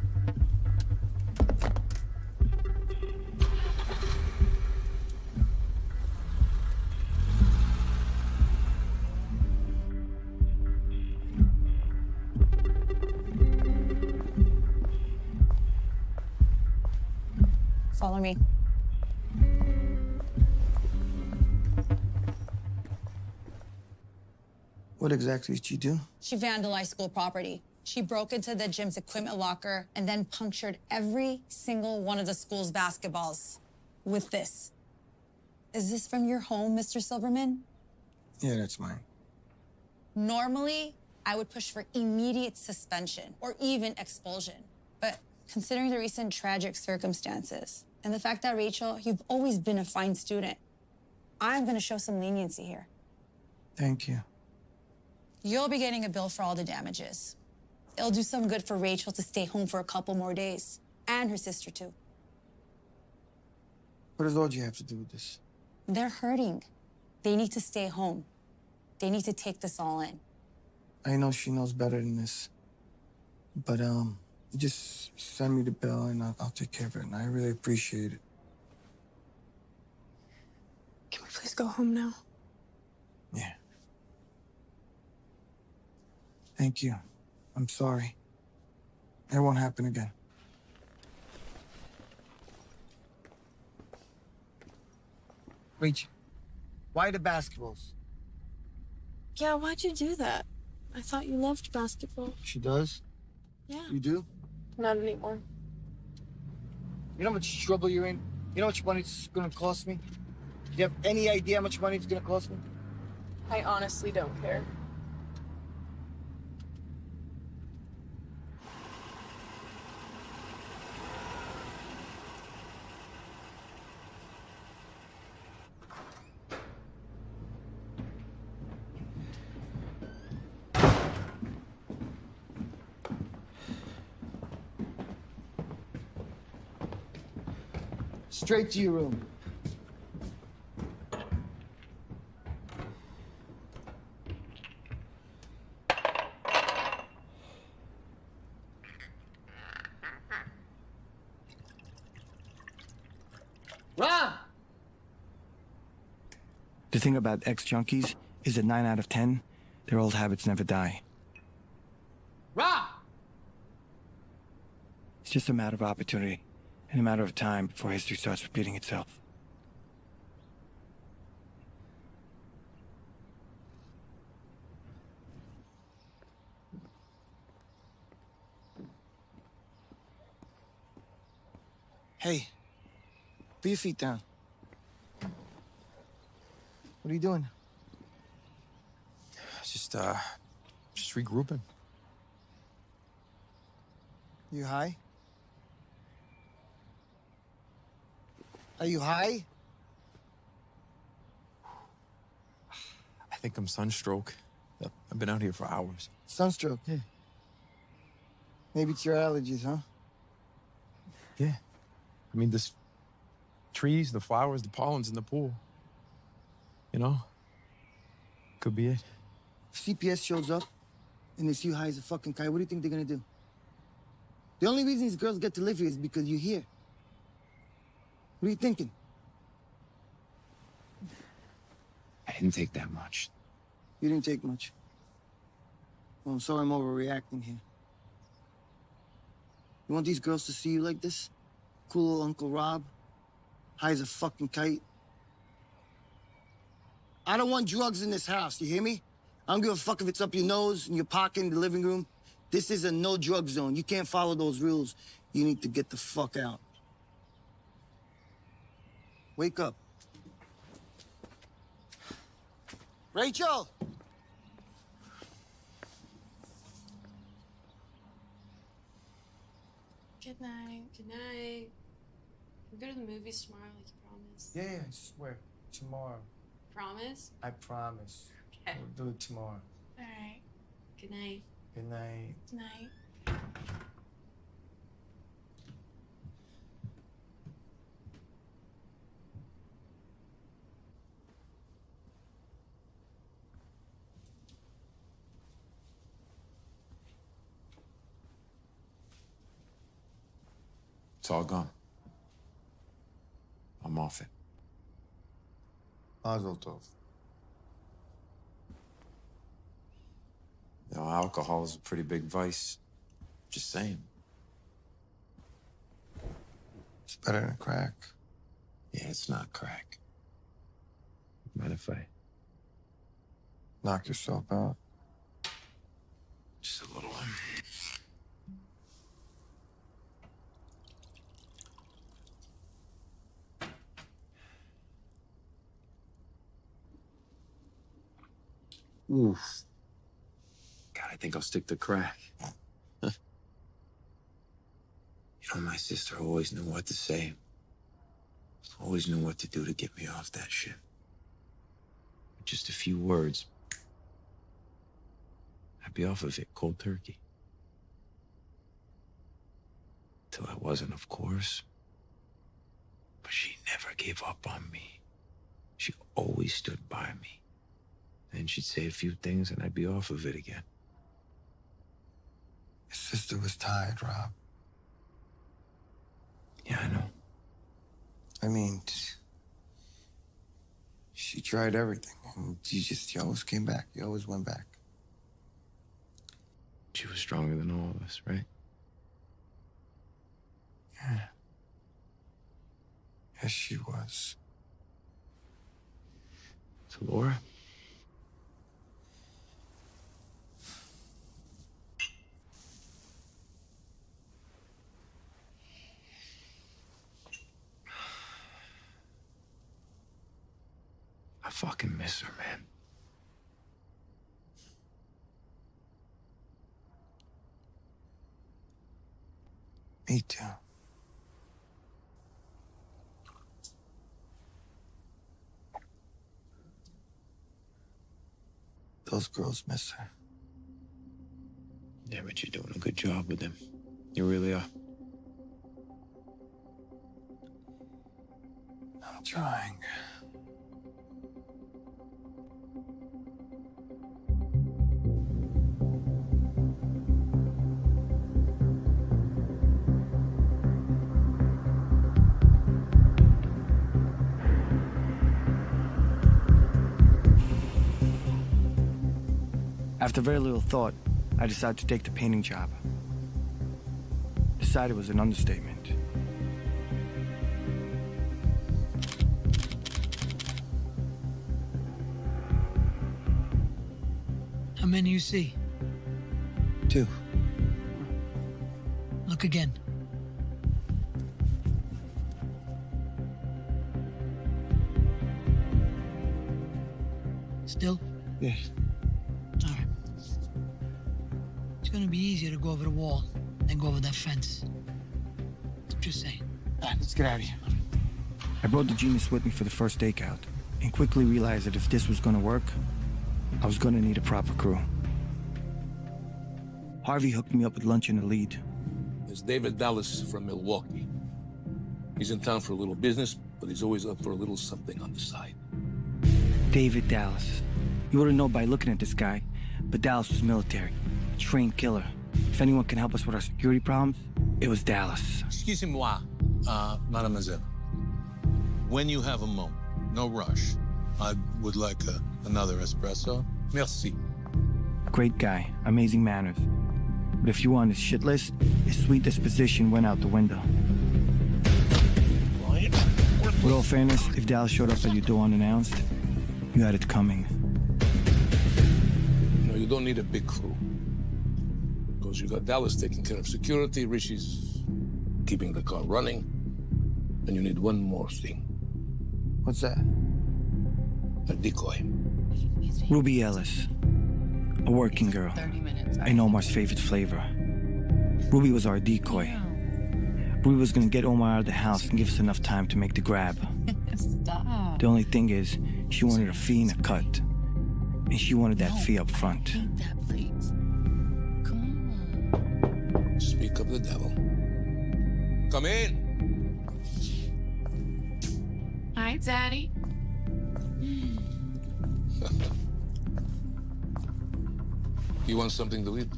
Follow me. What exactly did she do? She vandalized school property. She broke into the gym's equipment locker and then punctured every single one of the school's basketballs with this. Is this from your home, Mr. Silverman? Yeah, that's mine. Normally, I would push for immediate suspension or even expulsion. But considering the recent tragic circumstances and the fact that, Rachel, you've always been a fine student, I'm going to show some leniency here. Thank you. You'll be getting a bill for all the damages. It'll do some good for Rachel to stay home for a couple more days. And her sister, too. What does Audrey have to do with this? They're hurting. They need to stay home. They need to take this all in. I know she knows better than this. But, um, just send me the bill and I'll, I'll take care of it. And I really appreciate it. Can we please go home now? Yeah. Thank you. I'm sorry. It won't happen again. Rachel, why the basketballs? Yeah, why'd you do that? I thought you loved basketball. She does? Yeah. You do? Not anymore. You know how much trouble you're in? You know how much money it's gonna cost me? Do you have any idea how much money it's gonna cost me? I honestly don't care. Straight to your room. Rob! The thing about ex junkies is that 9 out of 10, their old habits never die. Rob! It's just a matter of opportunity and a matter of time before history starts repeating itself. Hey, put your feet down. What are you doing? Just, uh, just regrouping. You high? Are you high? I think I'm sunstroke. I've been out here for hours. Sunstroke? Yeah. Maybe it's your allergies, huh? Yeah. I mean, this trees, the flowers, the pollen's in the pool. You know? Could be it. If CPS shows up and they see you high as a fucking kite, what do you think they're gonna do? The only reason these girls get to live here is because you're here. What are you thinking? I didn't take that much. You didn't take much. Well, I'm sorry I'm overreacting here. You want these girls to see you like this? Cool little Uncle Rob? High as a fucking kite? I don't want drugs in this house, you hear me? I don't give a fuck if it's up your nose, in your pocket, in the living room. This is a no drug zone. You can't follow those rules. You need to get the fuck out. Wake up. Rachel! Good night. Good night. We'll go to the movies tomorrow, like you promised. Yeah, yeah, I swear. Tomorrow. Promise? I promise. Okay. We'll do it tomorrow. All right. Good night. Good night. Good night. It's all gone. I'm off it. Mazel tov. You know, alcohol is a pretty big vice. Just saying. It's better than crack. Yeah, it's not crack. Mind if I Knock yourself out. just a little? Oof. God, I think I'll stick to crack. you know, my sister always knew what to say. Always knew what to do to get me off that shit. Just a few words. I'd be off of it cold turkey. Till I wasn't, of course. But she never gave up on me. She always stood by me. Then she'd say a few things and I'd be off of it again. His sister was tired, Rob. Yeah, I know. I mean, she tried everything, and you just, you always came back. You always went back. She was stronger than all of us, right? Yeah. Yes, she was. So, Laura? Fucking miss her, man. Me too. Those girls miss her. Yeah, but you're doing a good job with them. You really are. I'm trying. After very little thought, I decided to take the painting job. Decided was an understatement. How many you see? Two. Look again. Still? Yeah. Be easier to go over the wall than go over that fence. Just saying. All right, let's get out of here. I brought the genius with me for the first stakeout, and quickly realized that if this was gonna work, I was gonna need a proper crew. Harvey hooked me up with lunch in the lead. There's David Dallas from Milwaukee. He's in town for a little business, but he's always up for a little something on the side. David Dallas. You wouldn't know by looking at this guy, but Dallas was military, a trained killer. If anyone can help us with our security problems, it was Dallas. Excusez-moi, uh, mademoiselle. When you have a moment, no rush. I would like a, another espresso. Merci. Great guy, amazing manners. But if you want his shit list, his sweet disposition went out the window. With all fairness, if Dallas showed up at your door unannounced, you had it coming. No, you don't need a big crew. Because you got Dallas taking care of security, Richie's keeping the car running, and you need one more thing. What's that? A decoy. Ruby Ellis, a working girl, and Omar's favorite flavor. Ruby was our decoy. Ruby was gonna get Omar out of the house and give us enough time to make the grab. Stop. The only thing is, she wanted a fee and a cut. And she wanted that fee up front. Speak Come in. Hi, Daddy. You want something to eat?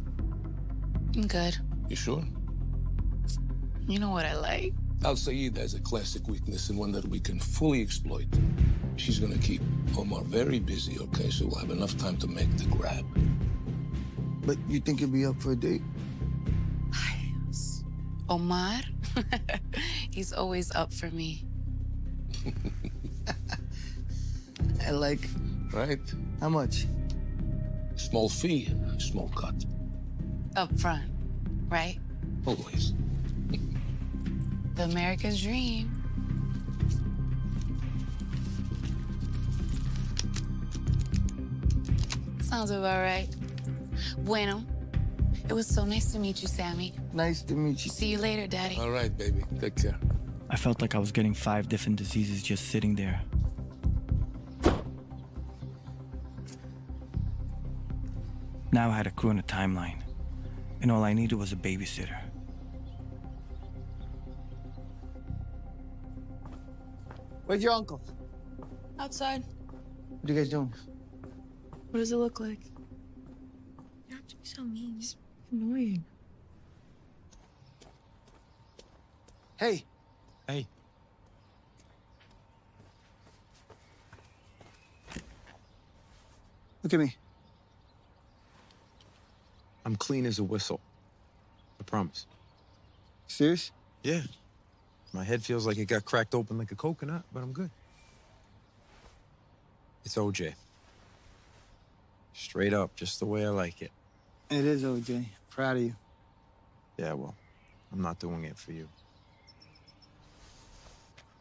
I'm good. You sure? You know what I like. Al Sayed has a classic weakness and one that we can fully exploit. She's gonna keep Omar very busy, okay? So we'll have enough time to make the grab. But you think you'll be up for a date? Omar, he's always up for me. I like. Right? How much? Small fee, small cut. Up front, right? Always. The American dream. Sounds about right. Bueno. It was so nice to meet you, Sammy. Nice to meet you. See you later, Daddy. All right, baby. Take care. I felt like I was getting five different diseases just sitting there. Now I had a crew and a timeline, and all I needed was a babysitter. Where's your uncle? Outside. What are you guys doing? What does it look like? You have to be so mean. It's annoying. Hey. Hey. Look at me. I'm clean as a whistle. I promise. Serious? Yeah. My head feels like it got cracked open like a coconut, but I'm good. It's OJ. Straight up, just the way I like it. It is OJ. Proud of you. Yeah, well, I'm not doing it for you.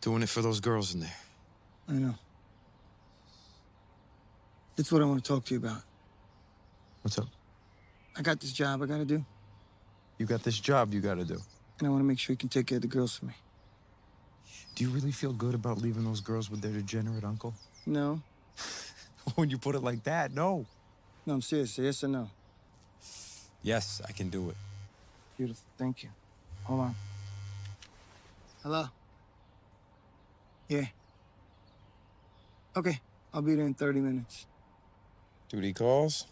Doing it for those girls in there. I know. That's what I want to talk to you about. What's up? I got this job I gotta do, You got this job you gotta do. and I want to make sure you can take care of the girls for me. Do you really feel good about leaving those girls with their degenerate uncle? No? when you put it like that, no. No, I'm serious. Yes or no? Yes, I can do it. Beautiful. Thank you. Hold on. Hello? Yeah. Okay. I'll be there in 30 minutes. Duty calls?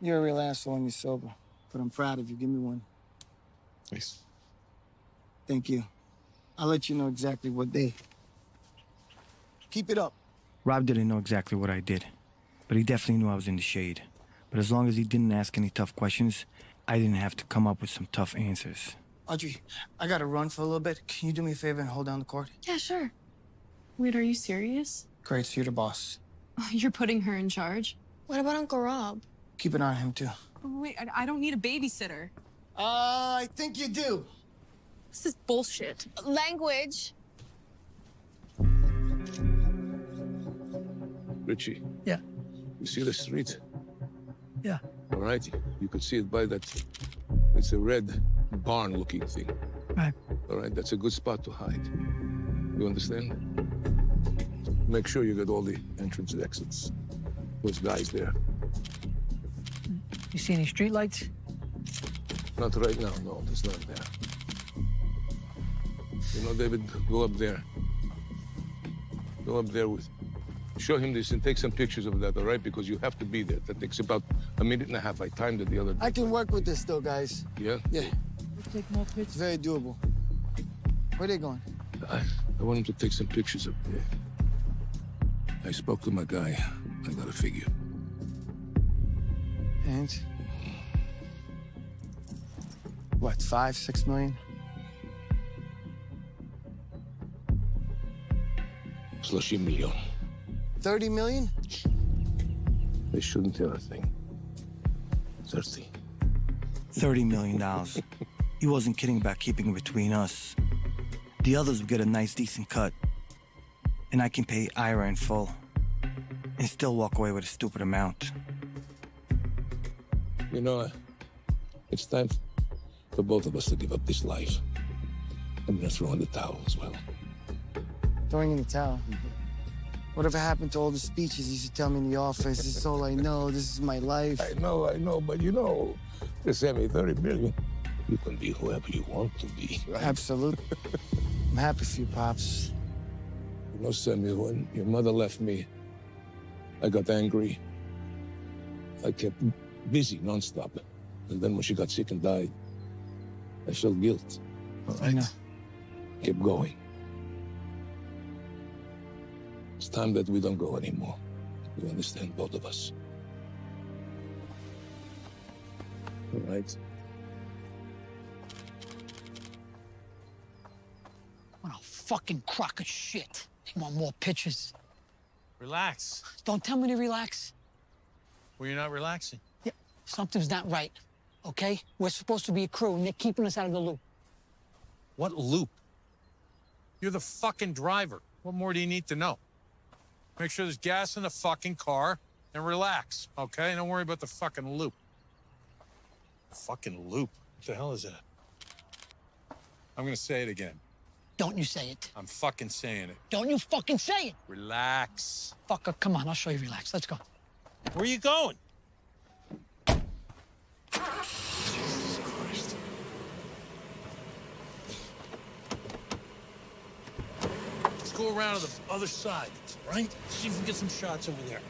You're a real asshole when you're sober, but I'm proud of you. Give me one. Thanks. Thank you. I'll let you know exactly what day. Keep it up. Rob didn't know exactly what I did, but he definitely knew I was in the shade. But as long as he didn't ask any tough questions, I didn't have to come up with some tough answers. Audrey, I gotta run for a little bit. Can you do me a favor and hold down the court? Yeah, sure. Wait, are you serious? Great, so you're the boss. You're putting her in charge? What about Uncle Rob? Keep an eye on him, too. Wait, I, I don't need a babysitter. Uh, I think you do. This is bullshit. Language. Richie. Yeah. You see the street? Yeah. All right. You could see it by that. It's a red barn-looking thing. Right. All right. That's a good spot to hide. You understand? Make sure you get all the entrance and exits. Those guys there. You see any streetlights? Not right now. No, there's none there. You know, David, go up there. Go up there with. Show him this and take some pictures of that, all right? Because you have to be there. That takes about a minute and a half. I timed it the other day. I can work with this though, guys. Yeah? Yeah. Take more It's pictures. very doable. Where they going? I, I want him to take some pictures up there. I spoke to my guy. I got a figure. And? What, five, six million? Slushing million. 30 million? They shouldn't tell a thing. Thirsty. $30 million. he wasn't kidding about keeping it between us. The others would get a nice, decent cut. And I can pay Ira in full. And still walk away with a stupid amount. You know, it's time for both of us to give up this life. I'm gonna throw in the towel as well. Throwing in the towel. Mm-hmm. Whatever happened to all the speeches you used to tell me in the office? This is all I know. This is my life. I know, I know, but you know, they sent me 30 million. You can be whoever you want to be. Right? Absolutely. I'm happy for you, Pops. You know, Sammy, when your mother left me, I got angry. I kept busy nonstop. And then when she got sick and died, I felt guilt. All I know. Kept going. It's time that we don't go anymore. You understand, both of us. All right? What a fucking crock of shit. They want more pictures. Relax. Don't tell me to relax. Well, you're not relaxing. Yeah, something's not right. Okay? We're supposed to be a crew, and they're keeping us out of the loop. What loop? You're the fucking driver. What more do you need to know? Make sure there's gas in the fucking car and relax, okay? Don't worry about the fucking loop. Fucking loop. What the hell is that? I'm gonna say it again. Don't you say it. I'm fucking saying it. Don't you fucking say it. Relax. Fucker, come on, I'll show you relax. Let's go. Where are you going? Go around to the other side, right? See if we can get some shots over there.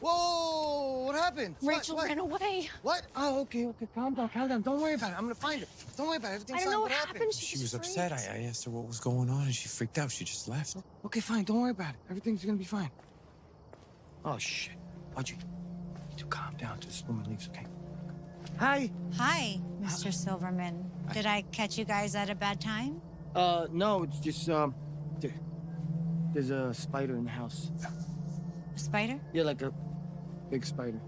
Whoa! What happened? What- Rachel what? ran away. What? Oh, okay, okay. Calm down, calm down. Don't worry about it. I'm gonna find her. Don't worry about it. Everything's I don't fine. know what happened? happened. She was upset. I, I asked her what was going on, and she freaked out. She just left. Okay, fine. Don't worry about it. Everything's gonna be fine. Oh shit, Audrey, you need to calm down till this woman leaves, okay? Hi. Hi, Mr. Silverman. Did I catch you guys at a bad time? Uh, no, it's just um, there, there's a spider in the house. A spider? Yeah, like a big spider.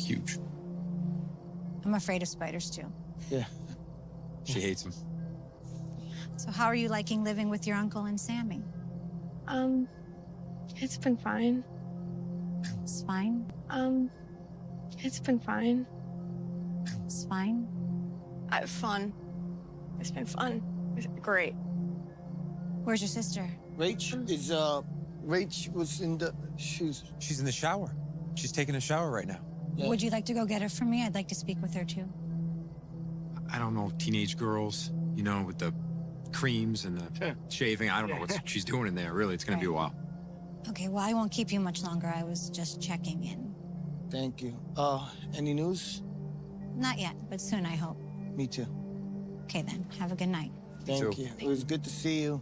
Huge. I'm afraid of spiders too. Yeah. She hates them. So how are you liking living with your uncle and Sammy? Um, it's been fine. It's fine. Um, it's been fine. It's fine. I have fun. It's been fun. It's been great. Where's your sister? Rach is uh, Rach was in the she's... She's in the shower. She's taking a shower right now. Would you like to go get her for me? I'd like to speak with her too. I don't know, teenage girls, you know, with the creams and the shaving. I don't know what she's doing in there. Really, it's going to be a while. Okay, well, I won't keep you much longer. I was just checking in. Thank you. Uh, any news? Not yet, but soon, I hope. Me too. Okay, then. Have a good night. Thank you. It was good to see you.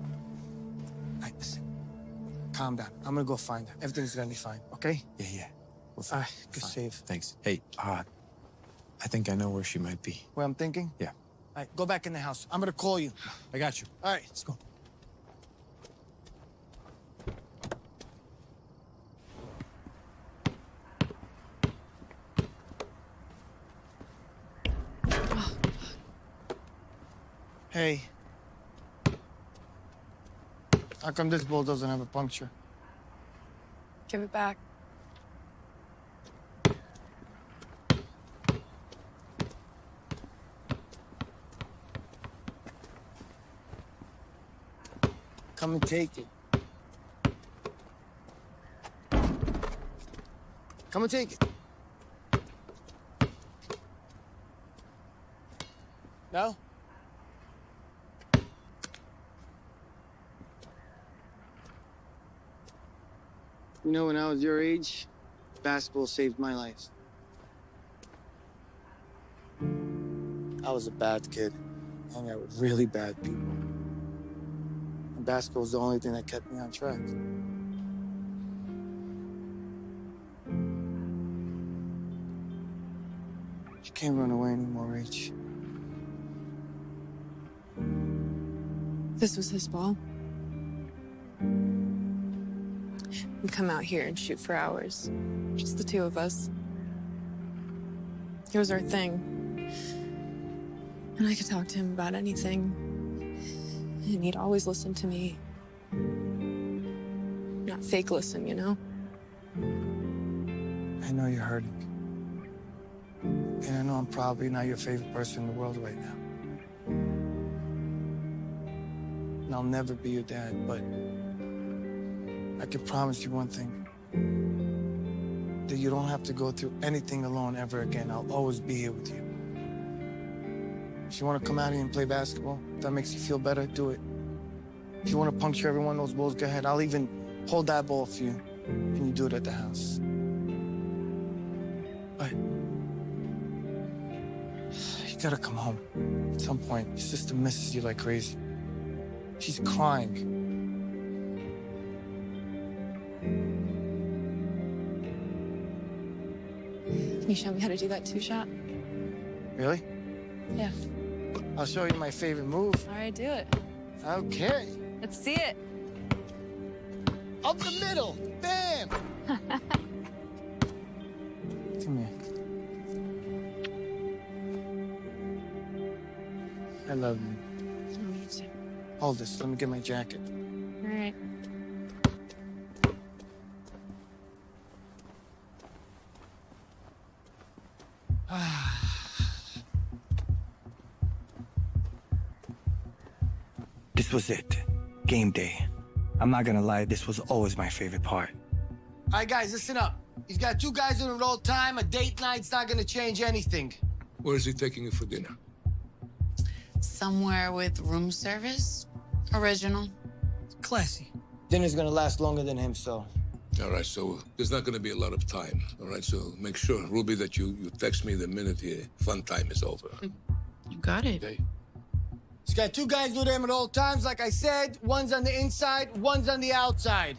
All right, listen. Calm down. I'm gonna go find her. Everything's gonna be fine, okay? Yeah, yeah. We're All right, good save. Thanks. Hey, uh, I think I know where she might be. Where I'm thinking? Yeah. All right, go back in the house. I'm gonna call you. I got you. All right, let's go. Hey. How come this bull doesn't have a puncture? Give it back. Come and take it. Come and take it. No? You know, when I was your age, basketball saved my life. I was a bad kid. Hung out with really bad people. And basketball was the only thing that kept me on track. You can't run away anymore, H. This was his ball. We come out here and shoot for hours. Just the two of us. It was our thing. And I could talk to him about anything. And he'd always listen to me. Not fake listen, you know? I know you're hurting. And I know I'm probably not your favorite person in the world right now. And I'll never be your dad, but I can promise you one thing. That you don't have to go through anything alone ever again. I'll always be here with you. If you want to come out here and play basketball, if that makes you feel better, do it. If you want to puncture every one of those balls, go ahead. I'll even hold that ball for you. And you do it at the house. But you gotta come home at some point. Your sister misses you like crazy. She's crying. You show me how to do that two shot? Really? Yeah. I'll show you my favorite move. All right, do it. Okay. Let's see it. Up the middle. Bam! Come here. I love you. Oh, me too. Hold this. Let me get my jacket. This was it. Game day. I'm not gonna lie, this was always my favorite part. All right, guys, listen up. He's got two guys on it all the time. A date night's not gonna change anything. Where is he taking you for dinner? Somewhere with room service? Original. Classy. Dinner's gonna last longer than him, so. All right, so there's not going to be a lot of time. All right, so make sure, Ruby, that you, you text me the minute the fun time is over. You got it. Okay? He's got two guys with him at all times, like I said. One's on the inside, one's on the outside.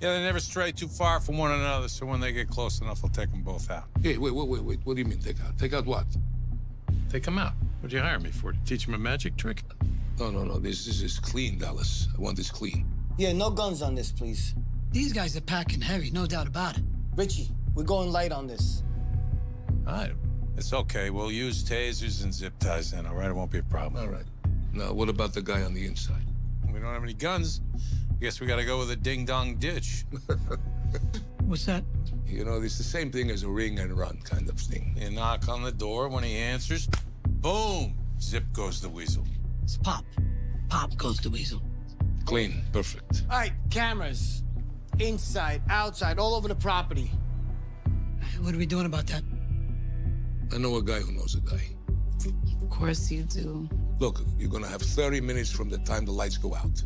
Yeah, they never stray too far from one another, so when they get close enough, I'll take them both out. Hey, wait, wait, wait, wait. What do you mean take out? Take out what? Take them out. What'd you hire me for? To teach them a magic trick? No, no, no. This, this is clean, Dallas. I want this clean. Yeah, no guns on this, please. These guys are packing heavy, no doubt about it. Richie, we're going light on this. All right. It's okay. We'll use tasers and zip ties then, all right? It won't be a problem. All right. Now, what about the guy on the inside? We don't have any guns. I guess we gotta go with a ding-dong ditch. What's that? You know, it's the same thing as a ring and run kind of thing. You knock on the door, when he answers, boom! Zip goes the weasel. It's pop. Pop goes the weasel. Clean. Perfect. All right, cameras. Inside, outside, all over the property. What are we doing about that? I know a guy who knows a guy. Of course you do. Look, you're gonna have 30 minutes from the time the lights go out.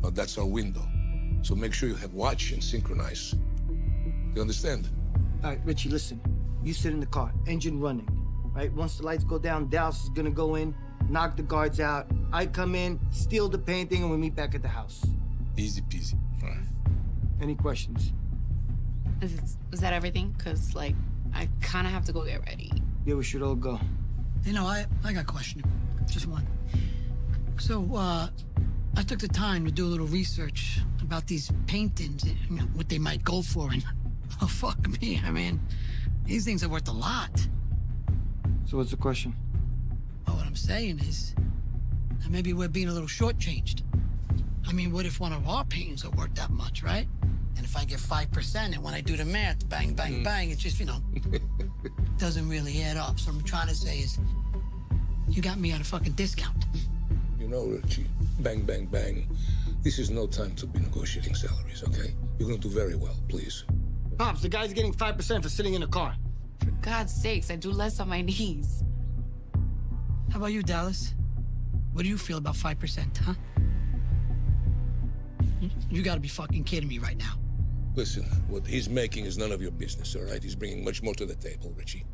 But that's our window. So make sure you have watch and synchronize. You understand? All right, Richie, listen. You sit in the car, engine running. Right? Once the lights go down, Dallas is gonna go in, knock the guards out. I come in, steal the painting, and we meet back at the house. Easy peasy. All right. Any questions? Is, is that everything? Because, like, I kind of have to go get ready. Yeah, we should all go. You know, I, I got a question. Just one. So, uh, I took the time to do a little research about these paintings, and, you know, what they might go for, and oh, fuck me, I mean, these things are worth a lot. So what's the question? Well, what I'm saying is, that maybe we're being a little shortchanged. I mean, what if one of our paintings are worth that much, right? And if I get 5%, and when I do the math, bang, bang, Mm. bang, it's just, you know, doesn't really add up. So what I'm trying to say is, you got me at a fucking discount. You know, Richie, bang, bang, bang. This is no time to be negotiating salaries, okay? You're gonna do very well, please. Pops, the guy's getting 5% for sitting in a car. For God's sakes, I do less on my knees. How about you, Dallas? What do you feel about 5%, huh? You- You gotta be fucking kidding me right now. Listen, what he's making is none of your business, all right? He's bringing much more to the table, Richie.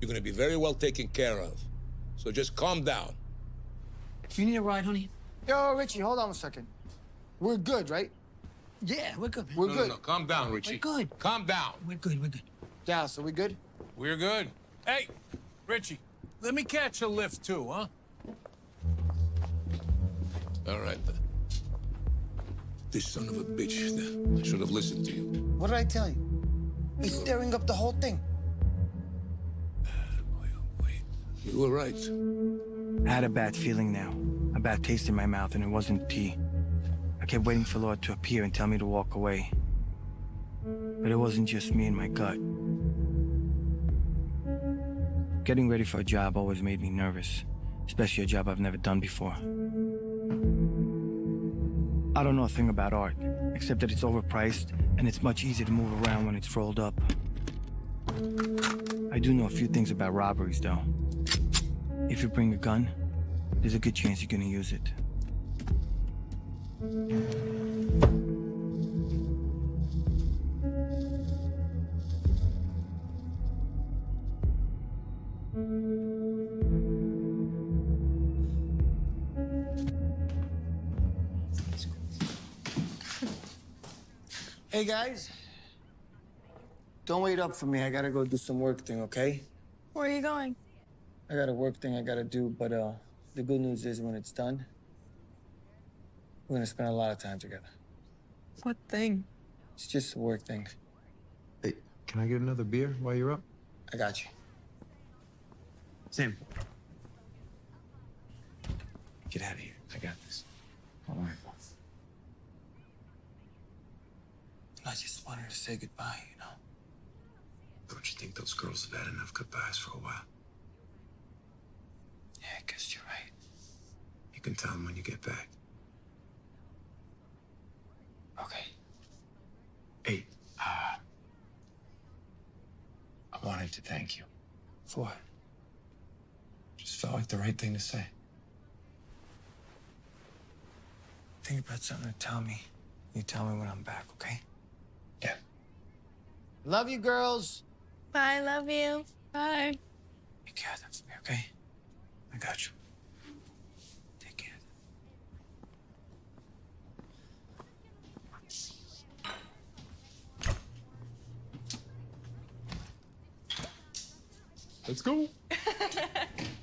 You're gonna be very well taken care of. So just calm down. If you need a ride, honey? Yo, Richie, hold on a second. We're good, right? Yeah, we're good, man. We're no, good. No, no, calm down, Richie. We're good. Calm down. We're good, we're good. Dallas, are we good? We're good. Hey, Richie, let me catch a lift too, huh? All right, then. This son of a bitch, then. I should have listened to you. What did I tell you? He's stirring up the whole thing. Uh, oh you were right. I had a bad feeling now, a bad taste in my mouth, and it wasn't tea. I kept waiting for Lord to appear and tell me to walk away. But it wasn't just me and my gut. Getting ready for a job always made me nervous, especially a job I've never done before. I don't know a thing about art, except that it's overpriced and it's much easier to move around when it's rolled up. I do know a few things about robberies, though. If you bring a gun, there's a good chance you're gonna use it. Hey, guys. Don't wait up for me. I gotta go do some work thing, okay? Where are you going? I got a work thing I gotta do, but uh, the good news is when it's done, we're gonna spend a lot of time together. What thing? It's just a work thing. Hey, can I get another beer while you're up? I got you. Sam. Get out of here. I got this. All right. I just wanted to say goodbye, you know? Don't you think those girls have had enough goodbyes for a while? Yeah, I guess you're right. You can tell them when you get back. Okay. Hey, uh, I wanted to thank you. For what? Just felt like the right thing to say. think about something to tell me, you tell me when I'm back, okay? Yeah. Love you, girls. Bye, love you. Bye. Take care of them for me, okay? I got you. Take care. Let's go.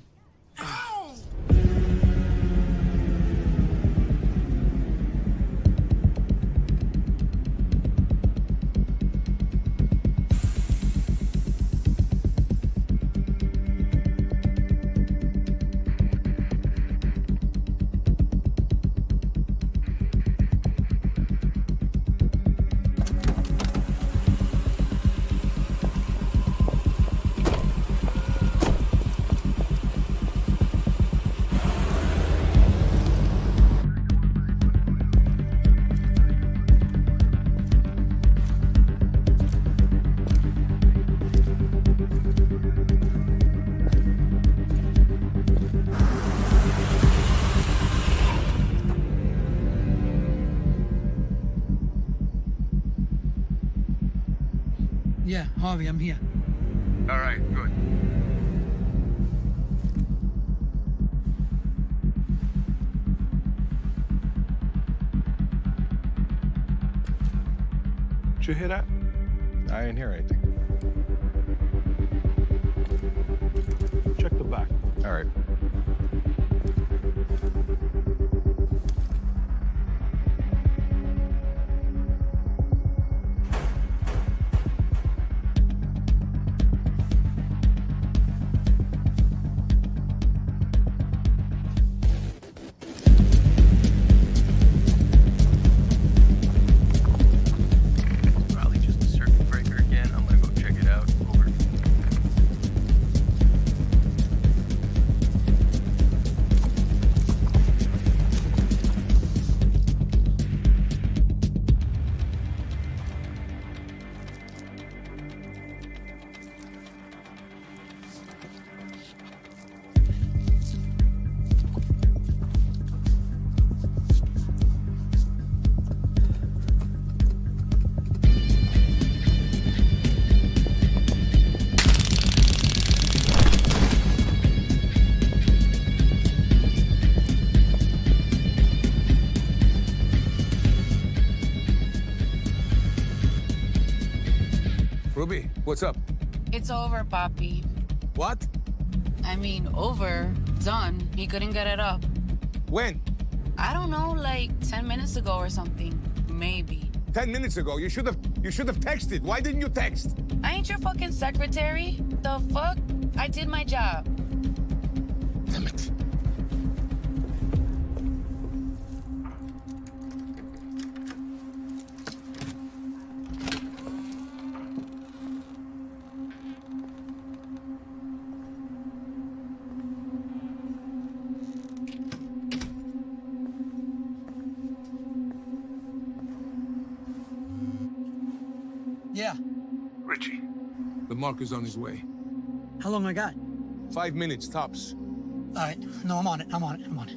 Harvey, I'm here. All right, good. Did you hear that? I didn't hear anything. It's over, Papi. What? I mean, over, done. He couldn't get it up. When? I don't know, like 10 minutes ago or something. Maybe. Ten minutes ago. You should have you should have texted. Why didn't you text? I ain't your fucking secretary. The fuck? I did my job. Richie. The marker's on his way. How long I got? Five minutes tops. All right. No, I'm on it. I'm on it. I'm on it.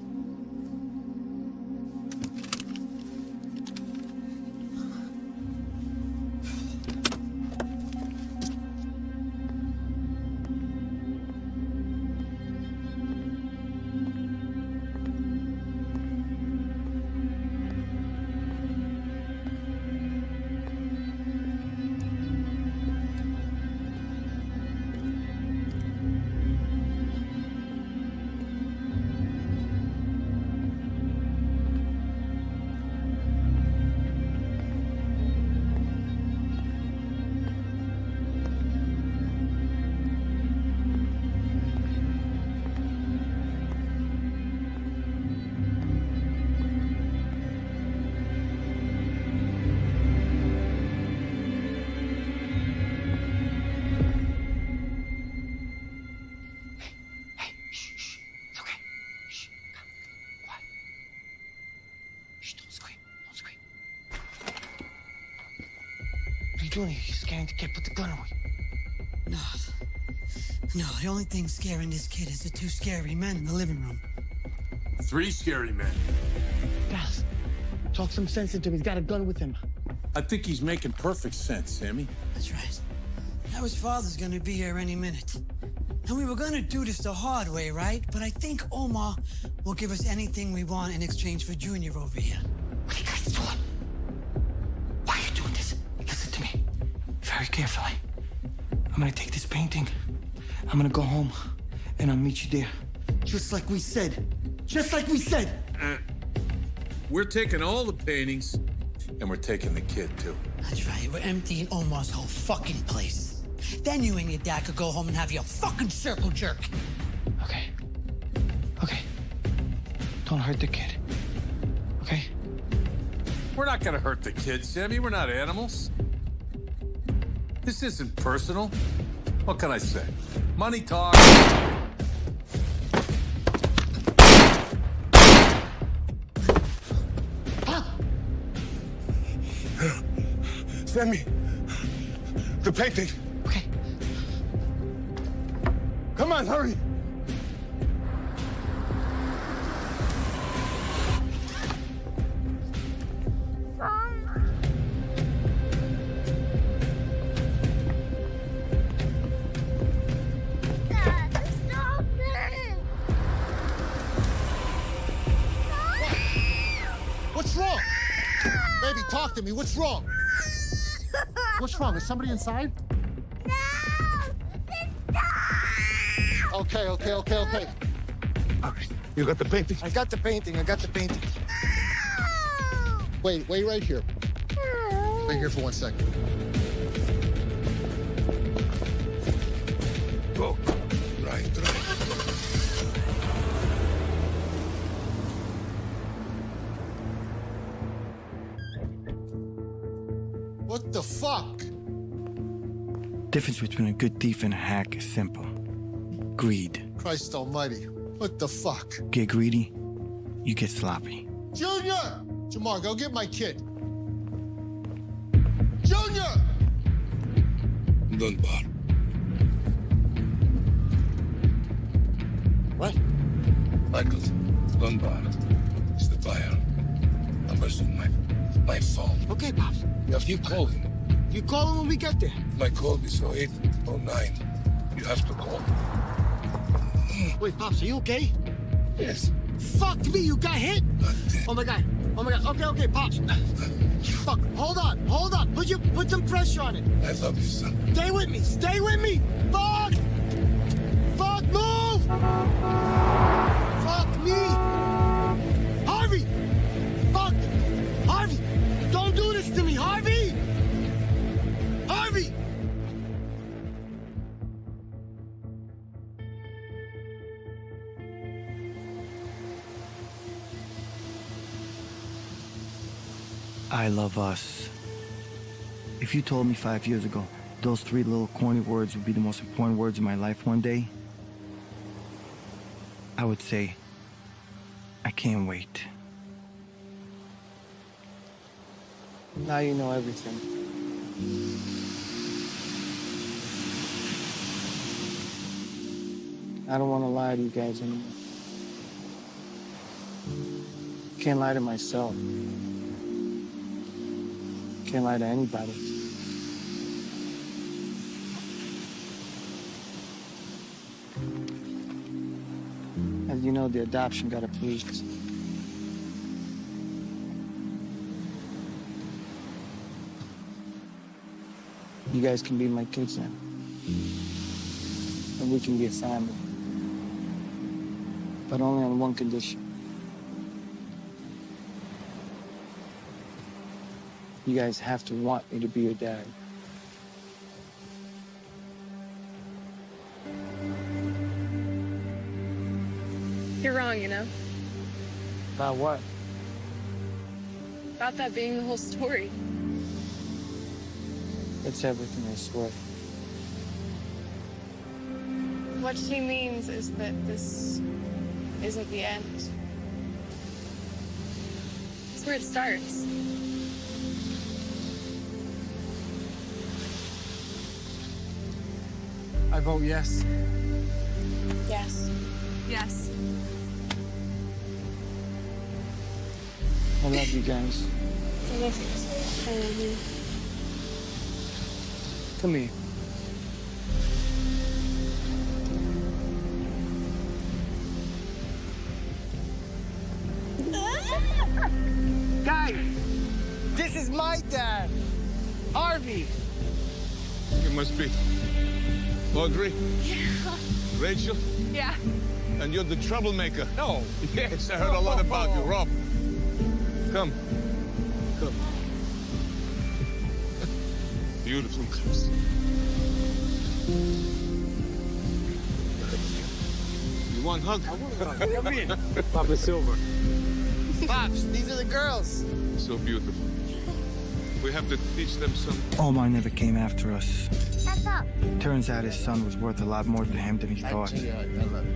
Only thing scaring this kid is the two scary men in the living room. Three scary men. Dallas, Talk some sense into him. He's got a gun with him. I think he's making perfect sense, Sammy. That's right. Now his father's gonna be here any minute. And we were gonna do this the hard way, right? But I think Omar will give us anything we want in exchange for Junior over here. What are you guys doing? Why are you doing this? Listen to me. Very carefully. I'm gonna take this painting. I'm gonna go home. And I'll meet you there. Just like we said. Just like we said. Uh, we're taking all the paintings, and we're taking the kid, too. That's right. We're emptying Omar's whole fucking place. Then you and your dad could go home and have your fucking circle jerk. Okay. Okay. Don't hurt the kid. Okay? We're not gonna hurt the kid, Sammy. We're not animals. This isn't personal. What can I say? Money talks. me the painting. Okay. Come on, hurry. Somebody inside? No! Okay, okay, okay, okay. All right, you got the painting? I got the painting. I got the painting. Wait, wait right here. Wait here for one second. The difference between a good thief and a hack is simple. Greed. Christ almighty. What the fuck? Get greedy, you get sloppy. Junior! Jamar, go get my kid. Junior! Dunbar. What? Michael, Dunbar is the buyer. Numbers on my, my phone. Okay, Pops. If You have to call him. You call him when we get there. My call is 0809. You have to call. Wait, Pops, are you okay? Yes. Fuck me, you got hit? Oh my god. Oh my god. Okay, okay, Pops. Fuck. Hold on. Hold on. Put you put some pressure on it. I love you, son. Stay with me. Stay with me. Fuck, I love us. If you told me five years ago those three little corny words would be the most important words in my life one day, I would say, I can't wait. Now you know everything. I don't want to lie to you guys anymore. Can't lie to myself. Can't lie to anybody. As you know, the adoption got approved. You guys can be my kids now. And we can be a family. But only on one condition. You guys have to want me to be your dad. You're wrong, you know? About what? About that being the whole story. It's everything, I swear. What she means is that this isn't the end. It's where it starts. I vote yes. Yes. Yes. I love you guys. I love you. I love you. Come here. Ah! Guys, this is my dad, Harvey. It must be. Audrey? Yeah. Rachel? Yeah. And you're the troublemaker. No. Yes, I heard a lot about you, Rob. Come. Come. Beautiful. You want a hug? Come in. Papa Silver. Pops, these are the girls. So beautiful. We have to teach them some. Omar never came after us. That's up. Turns out his son was worth a lot more to him than he thought. Actually, I, I love you.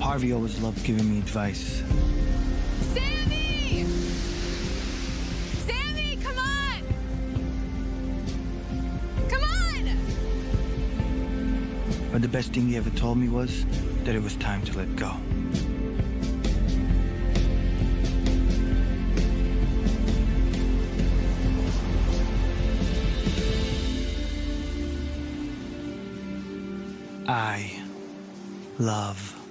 Harvey always loved giving me advice. Sammy! Sammy, come on! Come on! But the best thing he ever told me was that it was time to let go. Love